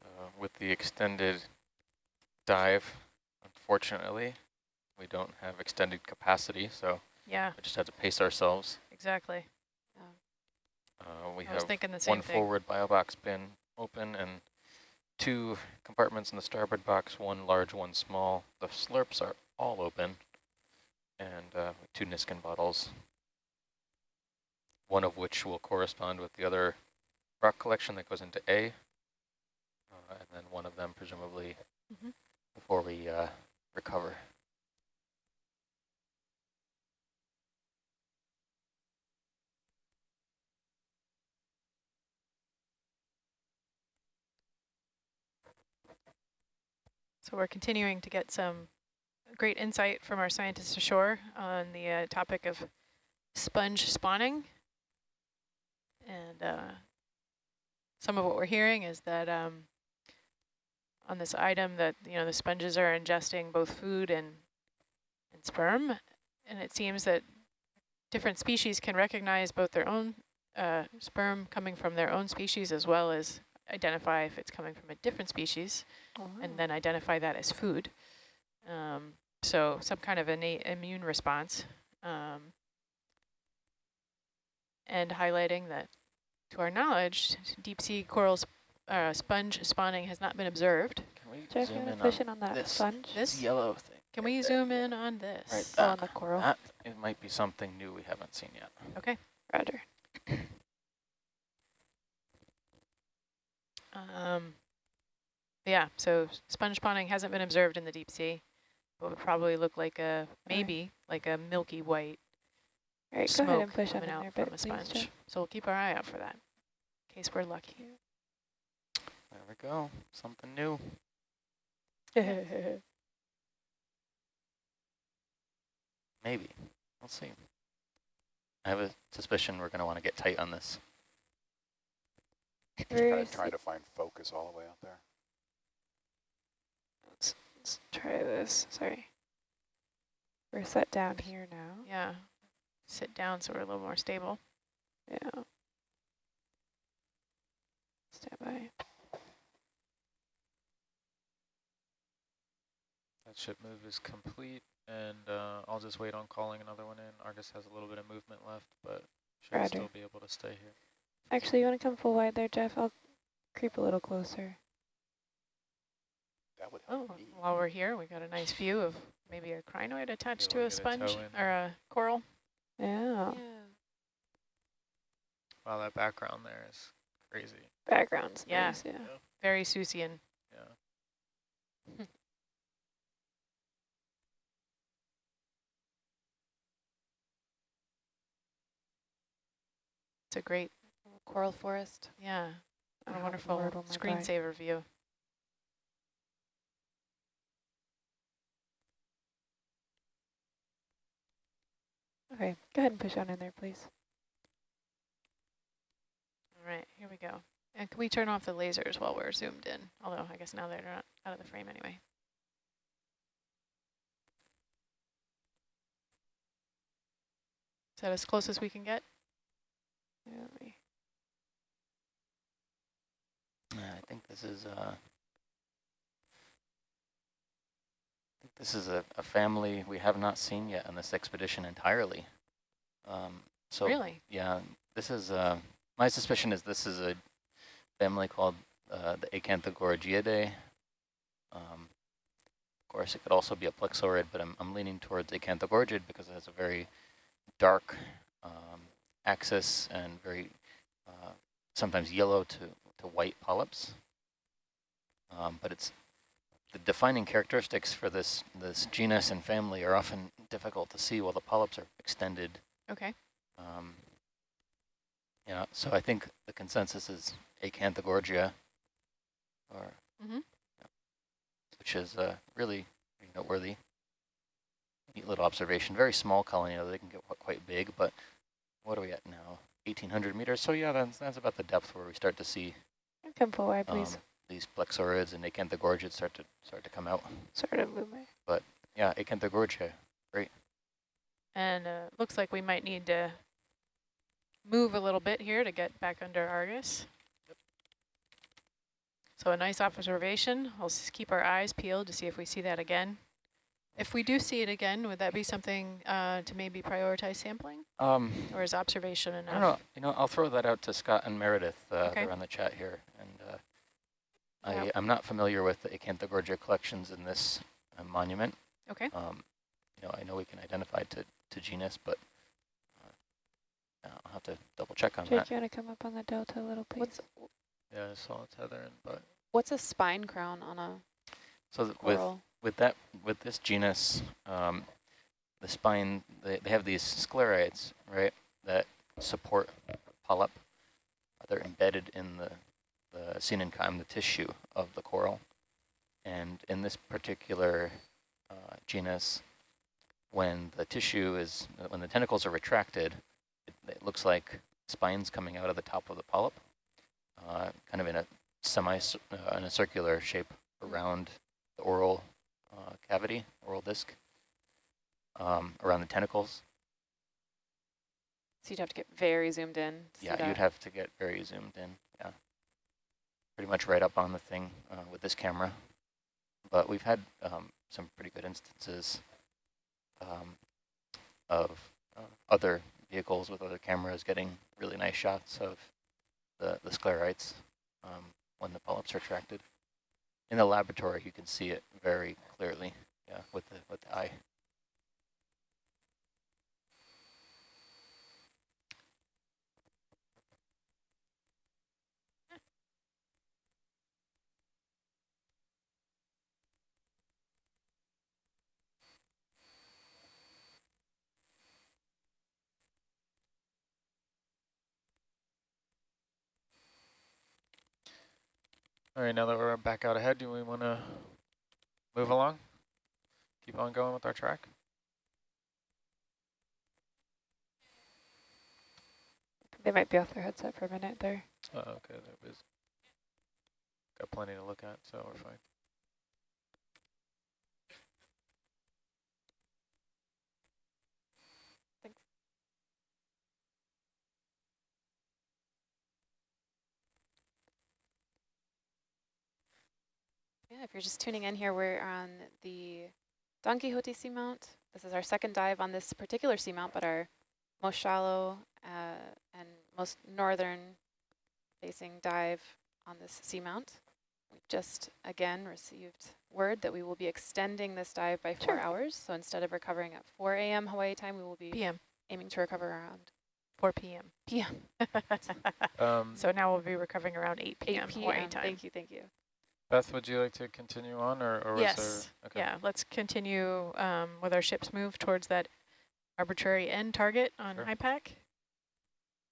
Speaker 3: So with the extended dive, unfortunately, we don't have extended capacity, so
Speaker 1: Yeah,
Speaker 3: we just have to pace ourselves.
Speaker 1: exactly.
Speaker 3: Uh, we
Speaker 1: I
Speaker 3: have
Speaker 1: thinking the same
Speaker 3: one
Speaker 1: thing.
Speaker 3: forward bio box bin open and two compartments in the starboard box, one large, one small. The slurps are all open, and uh, two Niskin bottles, one of which will correspond with the other rock collection that goes into A, then one of them presumably
Speaker 1: Mhm.
Speaker 3: before we uh, recover.
Speaker 1: So we're continuing to get some great insight from our scientists ashore on the uh, topic of sponge spawning. And uh, some of what we're hearing is that um, on this item that, you know, the sponges are ingesting both food and, and sperm. And it seems that different species can recognize both their own uh, sperm coming from their own species as well as identify if it's coming from a different species and then identify that as food. Um, so some kind of innate immune response. Um, and highlighting that, to our knowledge, deep sea corals uh, sponge spawning has not been observed.
Speaker 3: Can we
Speaker 2: Jeff, you
Speaker 3: zoom
Speaker 2: want
Speaker 3: in
Speaker 2: to
Speaker 3: on
Speaker 2: on that
Speaker 3: this?
Speaker 2: sponge?
Speaker 1: This?
Speaker 3: yellow thing?
Speaker 1: Can we zoom in on this?
Speaker 3: Right there.
Speaker 2: on the coral.
Speaker 3: That, it might be something new we haven't seen yet.
Speaker 1: Okay.
Speaker 2: Roger.
Speaker 1: Um, yeah, so sponge spawning hasn't been observed in the deep sea, It would probably look like a, maybe like a milky white
Speaker 2: All right, go ahead
Speaker 1: smoke
Speaker 2: and push on
Speaker 1: coming
Speaker 2: in
Speaker 1: out
Speaker 2: there,
Speaker 1: from a sponge.
Speaker 2: Jeff.
Speaker 1: So we'll keep our eye out for that, in case we're lucky.
Speaker 3: There we go. Something new. Maybe. We'll see. I have a suspicion we're going to want to get tight on this.
Speaker 2: Where
Speaker 5: Try, trying to find focus all the way out there.
Speaker 2: Let's, let's try this. Sorry. We're set down here now.
Speaker 1: Yeah, sit down so we're a little more stable.
Speaker 2: Yeah. Stand by.
Speaker 6: That ship move is complete, and uh, I'll just wait on calling another one in. Argus has a little bit of movement left, but should
Speaker 2: Roger.
Speaker 6: still be able to stay here.
Speaker 2: Actually, you want to come full wide there, Jeff? I'll creep a little closer.
Speaker 5: That would
Speaker 1: Oh,
Speaker 5: help me.
Speaker 1: while we're here, we got a nice view of maybe a crinoid attached
Speaker 6: Be
Speaker 1: to
Speaker 6: to
Speaker 1: a
Speaker 6: get a
Speaker 1: sponge or a coral.
Speaker 2: Yeah.
Speaker 6: Wow, that background there is crazy.
Speaker 2: Background's
Speaker 1: Yeah.
Speaker 2: nice, yeah.
Speaker 1: Very Seussian.
Speaker 6: Yeah.
Speaker 1: It's a great,
Speaker 4: Coral forest.
Speaker 1: yeah,
Speaker 2: I
Speaker 1: a
Speaker 2: have
Speaker 1: wonderful
Speaker 2: oh my bike.
Speaker 1: screensaver view.
Speaker 2: Okay, go ahead and push on in there, please.
Speaker 1: All right, here we go. And can we turn off the lasers while we're zoomed in? Although I guess now they're not out of the frame anyway. Is that as close as we can get? Yeah,
Speaker 3: I think this is uh, think this is a, a family we have not seen yet on this expedition entirely. Um, so
Speaker 1: really?
Speaker 3: yeah, this is uh, my suspicion is this is a family called uh, the Acanthogorgiidae. Um, of course, it could also be a plexaurid, but I'm, I'm leaning towards Acanthogorgid because it has a very dark um, axis and very uh, sometimes yellow to, to white polyps. Um, but it's the defining characteristics for this this genus and family are often difficult to see while the polyps are extended.
Speaker 1: Okay.
Speaker 3: Um, you know, so I think the consensus is Acanthogorgia, or
Speaker 1: Mhm.
Speaker 3: which is uh, really noteworthy. Neat little observation. Very small colony. Know, they can get quite big, but what are we at now? 1,800 meters. So yeah, that's that's about the depth where we start to see
Speaker 2: Come forward, please.
Speaker 3: um, these plexaurids and acanthogorgids start to start to come out.
Speaker 2: sort of move my.
Speaker 3: Yeah, acanthogorgia. Great.
Speaker 1: And uh, looks like we might need to move a little bit here to get back under Argus. Yep. So a nice observation. We'll keep our eyes peeled to see if we see that again. If we do see it again, would that be something uh, to maybe prioritize sampling?
Speaker 3: Um,
Speaker 1: Or is observation enough?
Speaker 3: I
Speaker 1: enough?
Speaker 3: don't know. You know, I'll throw that out to Scott and Meredith. Uh,
Speaker 1: Okay.
Speaker 3: They're on the chat here, and uh,
Speaker 1: Yeah.
Speaker 3: I I'm not familiar with the acanthogorgia collections in this uh, monument.
Speaker 1: Okay.
Speaker 3: Um, you know, I know we can identify to to genus, but uh, I'll have to double check on
Speaker 2: Jake,
Speaker 3: that.
Speaker 2: you want to come up on the delta a little, please?
Speaker 4: What's
Speaker 6: Yeah, I saw tether and but
Speaker 4: what's a spine crown on a
Speaker 3: So th- with with that with this genus, um, the spine they, they have these sclerites, right, that support polyp. They're embedded in the the coenenchyme, the tissue of the coral, and in this particular uh, genus, when the tissue is when the tentacles are retracted, it, it looks like spines coming out of the top of the polyp, uh, kind of in a semi uh, in a circular shape around the oral uh, cavity, oral disc, um, around the tentacles.
Speaker 4: So you'd have to get very zoomed in.
Speaker 3: Yeah, you'd
Speaker 4: that.
Speaker 3: have to get very zoomed in. Yeah, pretty much right up on the thing uh, with this camera. But we've had um, some pretty good instances um, of uh, other vehicles with other cameras getting really nice shots of the, the sclerites um, when the polyps are retracted. In the laboratory, you can see it very clearly, yeah, with the with the eye.
Speaker 6: All right. Now that we're back out ahead, do we want to move along? Keep on going with our track.
Speaker 2: They might be off their headset for a minute there.
Speaker 6: Oh, okay, that was got plenty to look at, so we're fine.
Speaker 4: Yeah, if you're just tuning in here, we're on the Don Quixote seamount. This is our second dive on this particular seamount, but our most shallow uh, and most northern facing dive on this seamount. We've just, again, received word that we will be extending this dive by four
Speaker 1: Sure.
Speaker 4: hours. So instead of recovering at 4 a.m. Hawaii time, we will be
Speaker 1: PM,
Speaker 4: aiming to recover around
Speaker 1: 4 p.m.
Speaker 4: p.m.
Speaker 6: Um,
Speaker 1: so now we'll be recovering around 8
Speaker 4: 8
Speaker 1: p.m. Hawaii time.
Speaker 4: Thank you, thank you.
Speaker 6: Beth, would you like to continue on, or, or was
Speaker 1: yes.
Speaker 6: there? Okay.
Speaker 1: Yeah, let's continue um, with our ship's move towards that arbitrary end target on
Speaker 6: Sure.
Speaker 1: Hypack.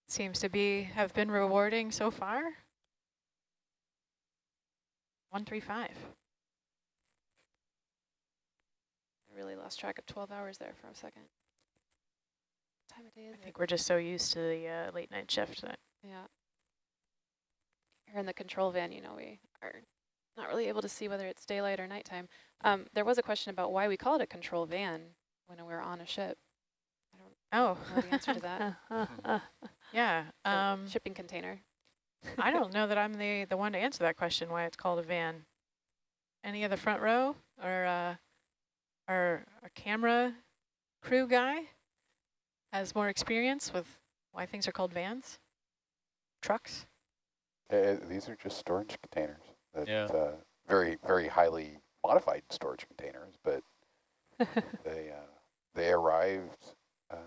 Speaker 1: Seems to be have been rewarding so far. 135.
Speaker 4: I really lost track of 12 hours there for a second. nowadays.
Speaker 1: I
Speaker 4: it-
Speaker 1: think we're just so used to the uh, late night shift that
Speaker 4: Yeah. Here in the control van, you know, we are not really able to see whether it's daylight or nighttime. Um, there was a question about why we call it a control van when we're on a ship.
Speaker 1: I don't oh.
Speaker 4: know the answer to that.
Speaker 1: yeah. Um,
Speaker 4: shipping container.
Speaker 1: I don't know that I'm the the one to answer that question. Why it's called a van? Any of the front row or uh, our our camera crew guy has more experience with why things are called vans, trucks?
Speaker 5: Uh, these are just storage containers. That,
Speaker 6: Yeah.
Speaker 5: Uh, very, very highly modified storage containers, but they uh, they arrived. Uh,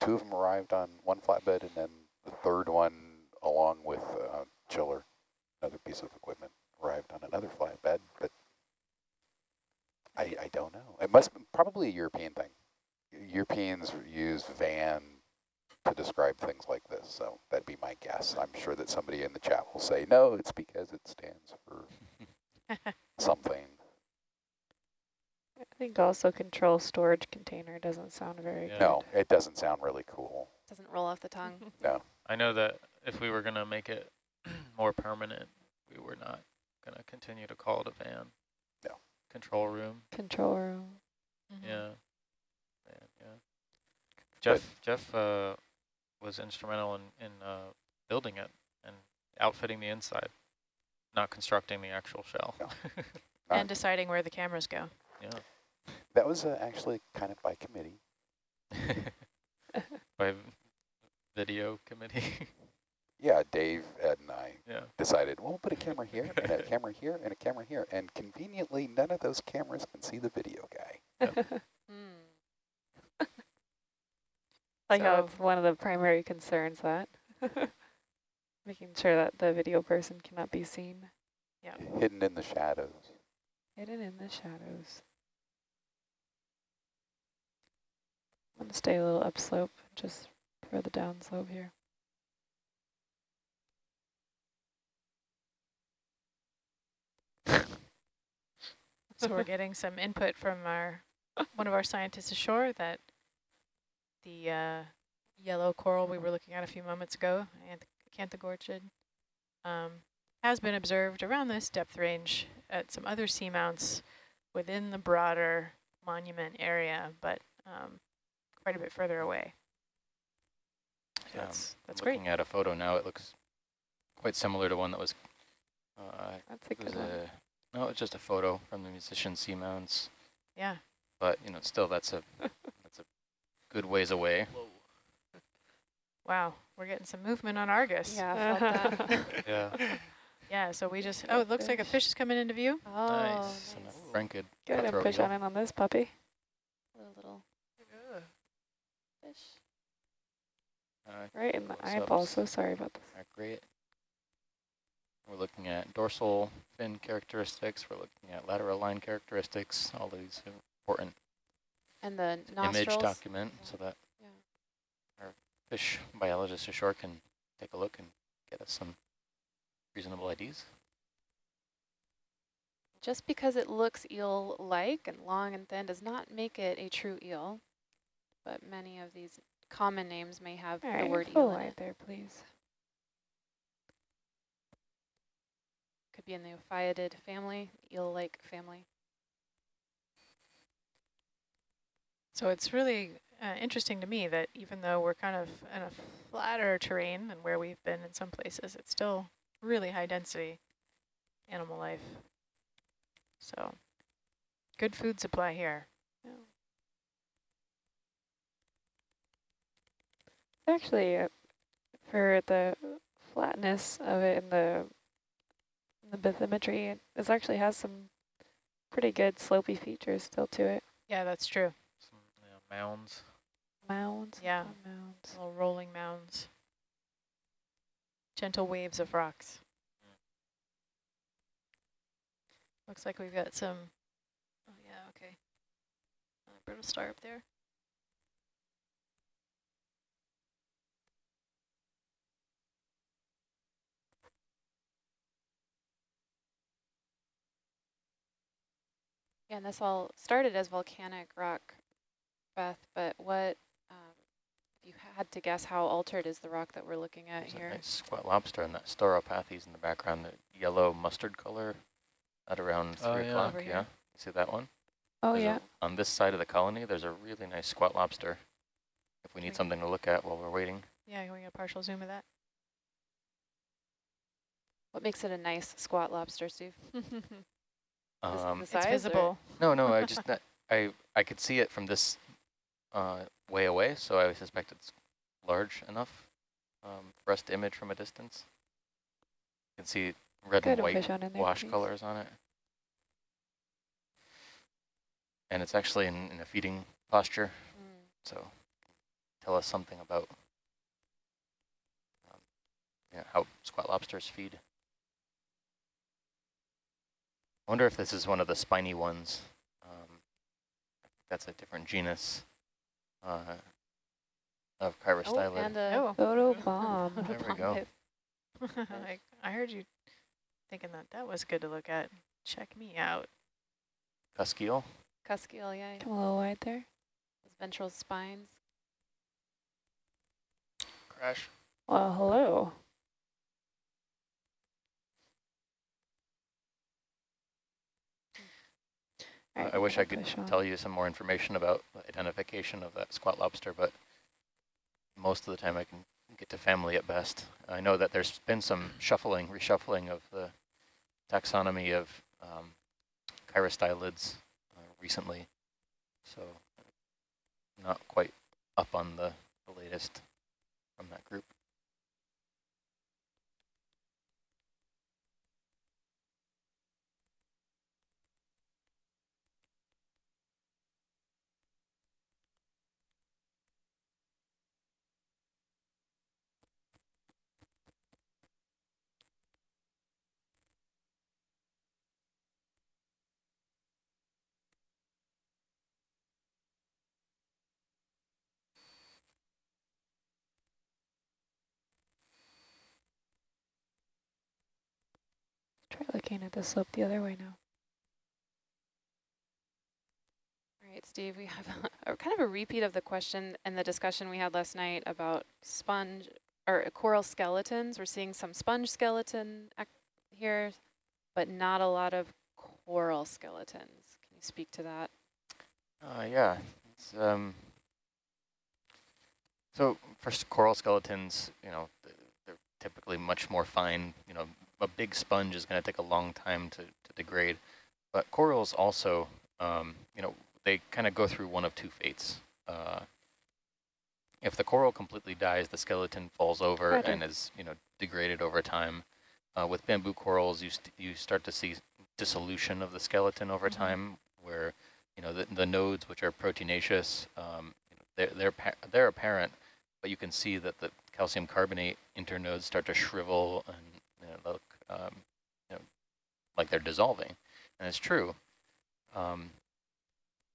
Speaker 5: two of them arrived on one flatbed, and then the third one, along with uh, chiller, another piece of equipment, arrived on another flatbed. But I, I don't know. It must be probably a European thing. Europeans use van to describe things like this, so that'd be my guess. I'm sure that somebody in the chat will say, no, it's because it stands for something.
Speaker 2: I think also control storage container doesn't sound very
Speaker 6: Yeah.
Speaker 2: good.
Speaker 5: No, it doesn't sound really cool.
Speaker 4: Doesn't roll off the tongue.
Speaker 5: No.
Speaker 6: I know that if we were going to make it more permanent, we were not going to continue to call it a van.
Speaker 5: No.
Speaker 6: Control room.
Speaker 2: Control room.
Speaker 1: Mhm.
Speaker 6: Yeah. Yeah. yeah. Jeff Jeff uh, was instrumental in in uh, building it and outfitting the inside, not constructing the actual shell.
Speaker 5: No.
Speaker 1: And deciding where the cameras go.
Speaker 6: yeah.
Speaker 5: That was uh, actually kind of by committee.
Speaker 6: By video committee.
Speaker 5: Yeah, Dave, Ed, and I
Speaker 6: yeah.
Speaker 5: decided, well, we'll put a camera here, and a camera here, and a camera here. And conveniently, none of those cameras can see the video guy.
Speaker 4: Hmm.
Speaker 2: Like how it's one of the primary concerns that making sure that the video person cannot be seen Yeah.
Speaker 5: Hidden in the shadows.
Speaker 2: hidden in the shadows. I'm gonna stay a little upslope just for the downslope here.
Speaker 1: So we're getting some input from our one of our scientists ashore that the uh, yellow coral we were looking at a few moments ago, Acanthogorgid, um, has been observed around this depth range at some other seamounts within the broader monument area, but um, quite a bit further away. So
Speaker 3: Yeah,
Speaker 1: that's that's great.
Speaker 3: Looking at a photo now, it looks quite similar to one that was, uh,
Speaker 2: That's a
Speaker 3: it was
Speaker 2: good one.
Speaker 3: a, no, it's just a photo from the Musicians Seamounts,
Speaker 1: Yeah.
Speaker 3: but you know, still that's a good ways away.
Speaker 1: Wow, we're getting some movement on Argus.
Speaker 4: Yeah, I felt that.
Speaker 6: Yeah.
Speaker 1: Yeah, so we just, oh, it looks like a
Speaker 2: fish.
Speaker 1: fish is coming into view.
Speaker 4: Oh,
Speaker 3: nice. And
Speaker 4: nice.
Speaker 3: a Franklin
Speaker 2: Good, and
Speaker 3: cutthroat
Speaker 2: push on in on this puppy.
Speaker 4: Little, little fish.
Speaker 3: Uh,
Speaker 2: Right in the
Speaker 3: close-ups
Speaker 2: eyeball, so sorry about this.
Speaker 3: are great. We're looking at dorsal fin characteristics. We're looking at lateral line characteristics. All these important
Speaker 4: And the nostrils.
Speaker 3: image document so that
Speaker 4: Yeah.
Speaker 3: our fish biologists ashore can take a look and get us some reasonable IDs.
Speaker 4: Just because it looks eel-like and long and thin does not make it a true eel. But many of these common names may have
Speaker 2: All
Speaker 4: the
Speaker 2: right,
Speaker 4: word eel in it.
Speaker 2: there, please.
Speaker 4: Could be in the Ophidiid family, eel-like family.
Speaker 1: So it's really uh, interesting to me that even though we're kind of in a flatter terrain than where we've been in some places, it's still really high density animal life. So good food supply here.
Speaker 2: Actually, uh, for the flatness of it and the the bathymetry, it this actually has some pretty good slopey features still to it.
Speaker 1: Yeah, that's true.
Speaker 6: Some yeah, mounds.
Speaker 2: Mounds.
Speaker 1: Yeah.
Speaker 2: Mounds.
Speaker 1: Little rolling mounds. Gentle waves of rocks. Looks like we've got some, oh yeah, okay. Uh, brittle star up there.
Speaker 4: Yeah, and this all started as volcanic rock, Beth, but what, um, if you had to guess how altered is the rock that we're looking at
Speaker 3: There's a
Speaker 4: here.
Speaker 3: nice squat lobster and that Stauropathes in the background, the yellow mustard color at around three
Speaker 6: yeah.
Speaker 3: o'clock.
Speaker 4: Over here.
Speaker 3: Yeah, see that one?
Speaker 2: Oh,
Speaker 3: There's a-
Speaker 2: yeah.
Speaker 3: on this side of the colony, there's a really nice squat lobster. If we need
Speaker 1: Okay.
Speaker 3: something to look at while we're waiting.
Speaker 1: Yeah, can we get a partial zoom of that?
Speaker 4: What makes it a nice squat lobster, Steve?
Speaker 3: Um,
Speaker 4: the
Speaker 1: it's
Speaker 4: size or-
Speaker 1: visible.
Speaker 3: no, no, I just that- I I could see it from this uh, way away, so I suspect it's large enough um, for us to image from a distance. You can see red
Speaker 2: Good
Speaker 3: and white
Speaker 2: there.
Speaker 3: wash
Speaker 2: please.
Speaker 3: colors on it. And it's actually in, in a feeding posture,
Speaker 4: Mm.
Speaker 3: so tell us something about um, yeah, how squat lobsters feed. I wonder if this is one of the spiny ones. Um, that's a different genus uh, of
Speaker 4: Oh,
Speaker 3: chirostylid.
Speaker 4: and a
Speaker 1: Oh,
Speaker 2: Photo bomb.
Speaker 3: There we go.
Speaker 4: bomb.
Speaker 1: I, I heard you thinking that that was good to look at. Check me out.
Speaker 3: Cuskeel.
Speaker 4: Cuskeel, yeah.
Speaker 2: Come a little wide there.
Speaker 4: Those ventral spines.
Speaker 7: Crash.
Speaker 2: Well, hello.
Speaker 3: Uh, I wish I could tell you some more information about the identification of that squat lobster, but most of the time I can get to family at best. I know that there's been some shuffling, reshuffling of the taxonomy of um, chirostylids uh, recently, so not quite up on the, the latest from that group.
Speaker 2: Try looking at the slope the other way now.
Speaker 4: All right, Steve, we have a, kind of a repeat of the question and the discussion we had last night about sponge or coral skeletons. We're seeing some sponge skeleton here, but not a lot of coral skeletons. Can you speak to that?
Speaker 3: Uh, yeah. It's, um, so first, coral skeletons, you know, they're typically much more fine. You know, a big sponge is going to take a long time to, to degrade. But corals also, um, you know, they kind of go through one of two fates. Uh, if the coral completely dies, the skeleton falls over and is, you know, degraded over time. Uh, with bamboo corals, you, st you start to see dissolution of the skeleton over
Speaker 1: Mhm.
Speaker 3: time, where you know the, the nodes, which are proteinaceous, um, they're they're pa they're apparent, but you can see that the calcium carbonate internodes start to shrivel and you know, look um, you know, like they're dissolving, and it's true. Um,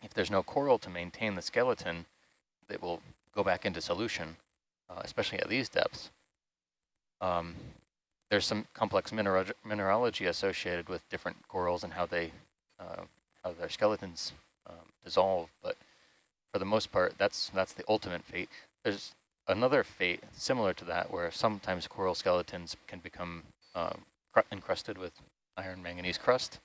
Speaker 3: if there's no coral to maintain the skeleton, it will go back into solution, uh, especially at these depths. Um, there's some complex mineral mineralogy associated with different corals and how they uh, how their skeletons um, dissolve, but for the most part, that's that's the ultimate fate. There's another fate similar to that, where sometimes coral skeletons can become um, encrusted with iron manganese crust,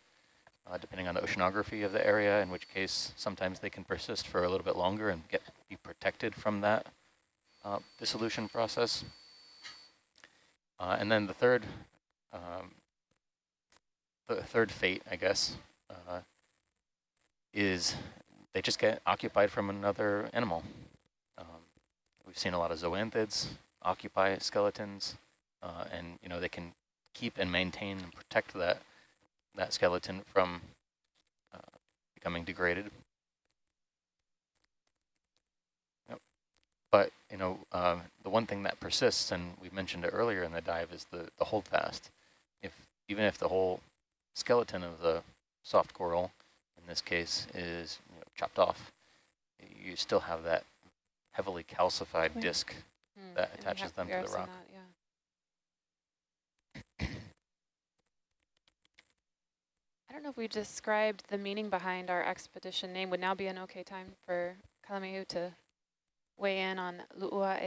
Speaker 3: uh, depending on the oceanography of the area. In which case, sometimes they can persist for a little bit longer and get be protected from that uh, dissolution process. Uh, and then the third, um, the third fate, I guess, uh, is they just get occupied from another animal. Um, we've seen a lot of zoanthids occupy skeletons, uh, and you know they can keep and maintain and protect that that skeleton from uh, becoming degraded. Yep. But you know um, the one thing that persists, and we mentioned it earlier in the dive, is the the holdfast. If even if the whole skeleton of the soft coral in this case is you know, chopped off, you still have that heavily calcified disc.
Speaker 4: Hmm,
Speaker 3: That attaches them to the rock.
Speaker 4: that, yeah. I don't know if we described the meaning behind our expedition name. Would now be an okay time for Kalamiu to weigh in on Lu'uaea